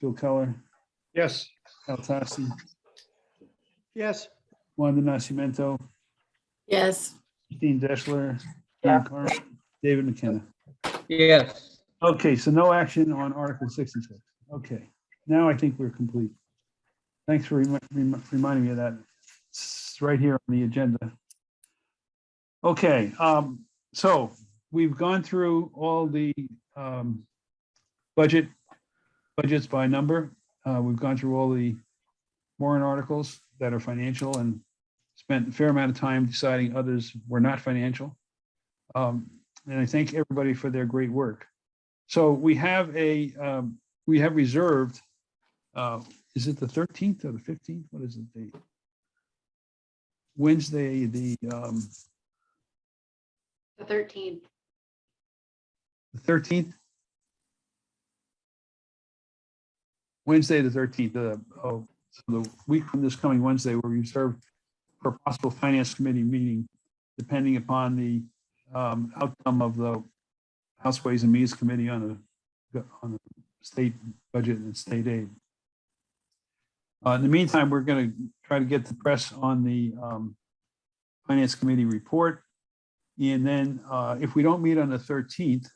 Bill Keller, Yes, Al Tosti, yes, Wanda Nascimento, Yes. Dean Deschler, Yeah. John Carmen, David McKenna. Yes. Okay, so no action on Article sixty-six. Okay, now I think we're complete. Thanks for remi- remi- reminding me of that. It's right here on the agenda. Okay, um, so we've gone through all the, um, budget, budgets by number. Uh, we've gone through all the warrant articles that are financial and spent a fair amount of time deciding others were not financial. Um, and I thank everybody for their great work. So we have a, um, we have reserved, uh, is it the thirteenth or the fifteenth? What is the date? Wednesday, the, um, The thirteenth. the thirteenth? Wednesday, the thirteenth, uh, oh, so the week from this coming Wednesday, where we're reserved for a possible finance committee meeting, depending upon the, um, outcome of the House Ways and Means Committee on the, on the state budget and state aid. Uh, in the meantime, we're gonna try to get the press on the, um, Finance Committee report. And then, uh, if we don't meet on the thirteenth,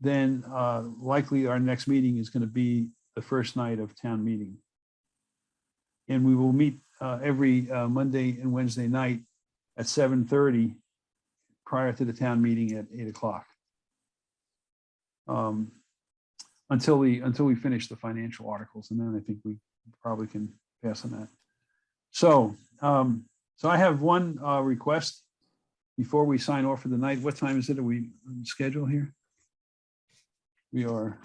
then, uh, likely our next meeting is gonna be the first night of town meeting. And we will meet, uh, every, uh, Monday and Wednesday night at seven thirty prior to the town meeting at eight o'clock. Um, until we, until we finish the financial articles, and then I think we probably can pass on that. So, um, so I have one, uh, request before we sign off for the night. What time is it? Are we on schedule here? We are,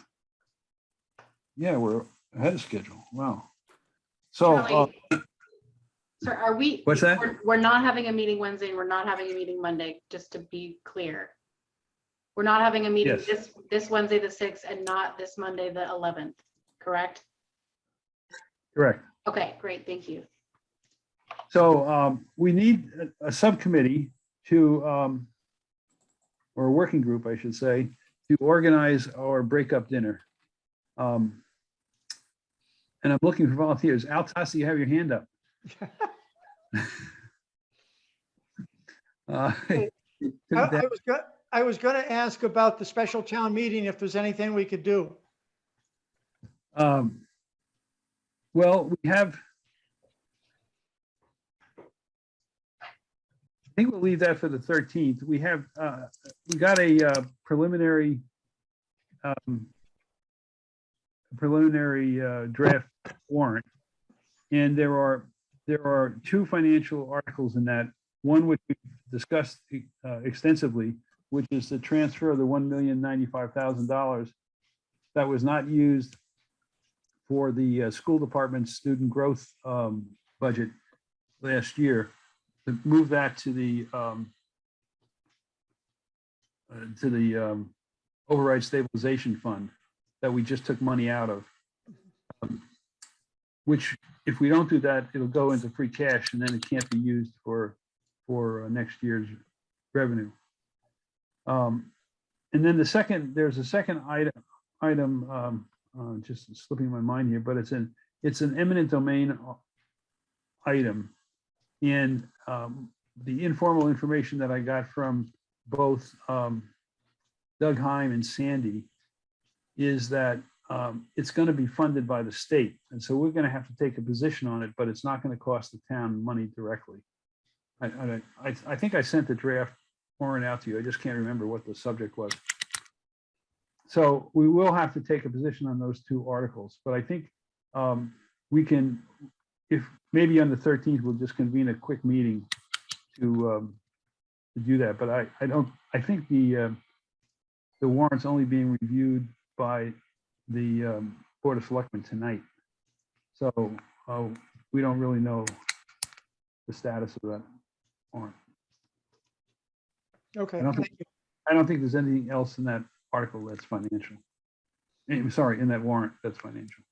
yeah, we're ahead of schedule. Wow. So, uh, Sir, are we? What's that? we're- We're not having a meeting Wednesday and we're not having a meeting Monday, just to be clear. We're not having a meeting Yes. this, this Wednesday, the sixth, and not this Monday, the eleventh, correct? correct. Okay, great, thank you. So um, we need a, a subcommittee to, um, or a working group, I should say, to organize our breakup dinner. Um, And I'm looking for volunteers. Al Tosti, you have your hand up. Uh, I I was, go- I was gonna ask about the special town meeting, if there's anything we could do. Um, Well, we have. I think we'll leave that for the thirteenth. We have, uh, we got a uh, preliminary. um, Preliminary uh, draft warrant. And there are, there are two financial articles in that. One which we discussed uh, extensively, which is the transfer of the one million ninety-five thousand dollars that was not used for the uh, school department's student growth um, budget last year, to move that to the um, uh, to the um, override stabilization fund that we just took money out of. Um, Which, if we don't do that, it'll go into free cash and then it can't be used for, for uh, next year's revenue. Um, And then the second, there's a second item, item, um, uh, just slipping my mind here, but it's an, it's an eminent domain uh, item. And um, the informal information that I got from both um, Doug Heim and Sandy is that um, it's going to be funded by the state. And so we're going to have to take a position on it, but it's not going to cost the town money directly. I, I, I- I think I sent the draft warrant out to you. I just can't remember what the subject was. So we will have to take a position on those two articles, but I think um, we can, if, maybe on the 13th, we'll just convene a quick meeting to, um, to do that. But I, I don't, I think the, um, the warrant's only being reviewed by the um, Board of Selectmen tonight. So uh, we don't really know the status of that warrant. Okay, I don't think, I don't think there's anything else in that article that's financial. Eh, I'm sorry, in that warrant that's financial.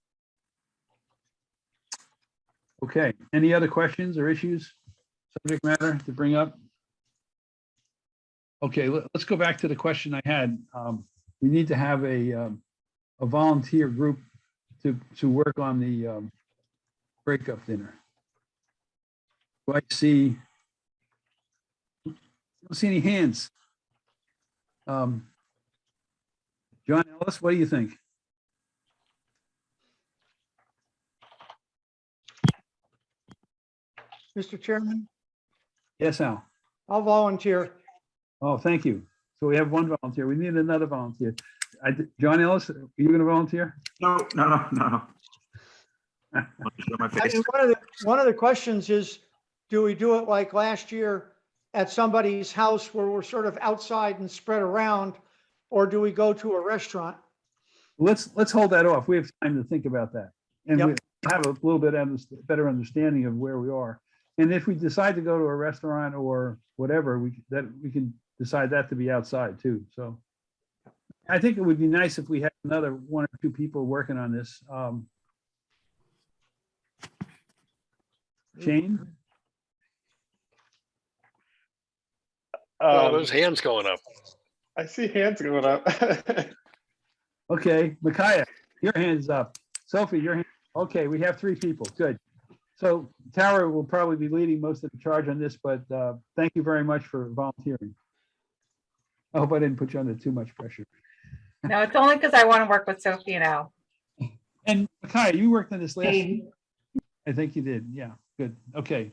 Okay, any other questions or issues, subject matter to bring up? Okay, let- let's go back to the question I had. Um, We need to have a, um, a volunteer group to, to work on the um, breakup dinner. Do I see? Don't see any hands. Um, John Ellis, what do you think? Mr. Chairman, Yes, Al? I'll volunteer. Oh, thank you. So we have one volunteer. We need another volunteer. I, John Ellis, are you going to volunteer? No, no, no, no, no. Want to show my I mean, one of the, one of the questions is, do we do it like last year at somebody's house where we're sort of outside and spread around? Or do we go to a restaurant? Let's, let's hold that off. We have time to think about that. And Yep. we have a little bit of better understanding of where we are. And if we decide to go to a restaurant or whatever, we, that, we can decide that to be outside too, so. I think it would be nice if we had another one or two people working on this. Um, Shane? Oh, Um, those hands going up. I see hands going up. Okay, Micaiah, your hand's up. Sophie, your hand, okay, we have three people, good. So Tara will probably be leading most of the charge on this, but uh, thank you very much for volunteering. I hope I didn't put you under too much pressure. No, it's only because I want to work with Sophie now. And Micaiah, you worked on this last, Hey. I think you did, yeah, good, okay.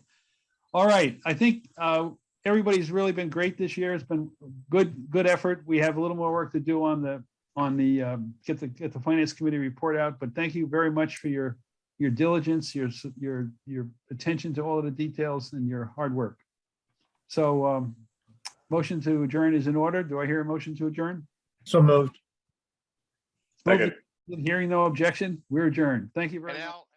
All right, I think uh, everybody's really been great this year. It's been good, good effort. We have a little more work to do on the, on the, um, get the, get the finance committee report out, but thank you very much for your, your diligence, your, your, your attention to all of the details and your hard work. So um, motion to adjourn is in order. Do I hear a motion to adjourn? So moved. Second. Hearing no objection, we're adjourned. Thank you very much. Al,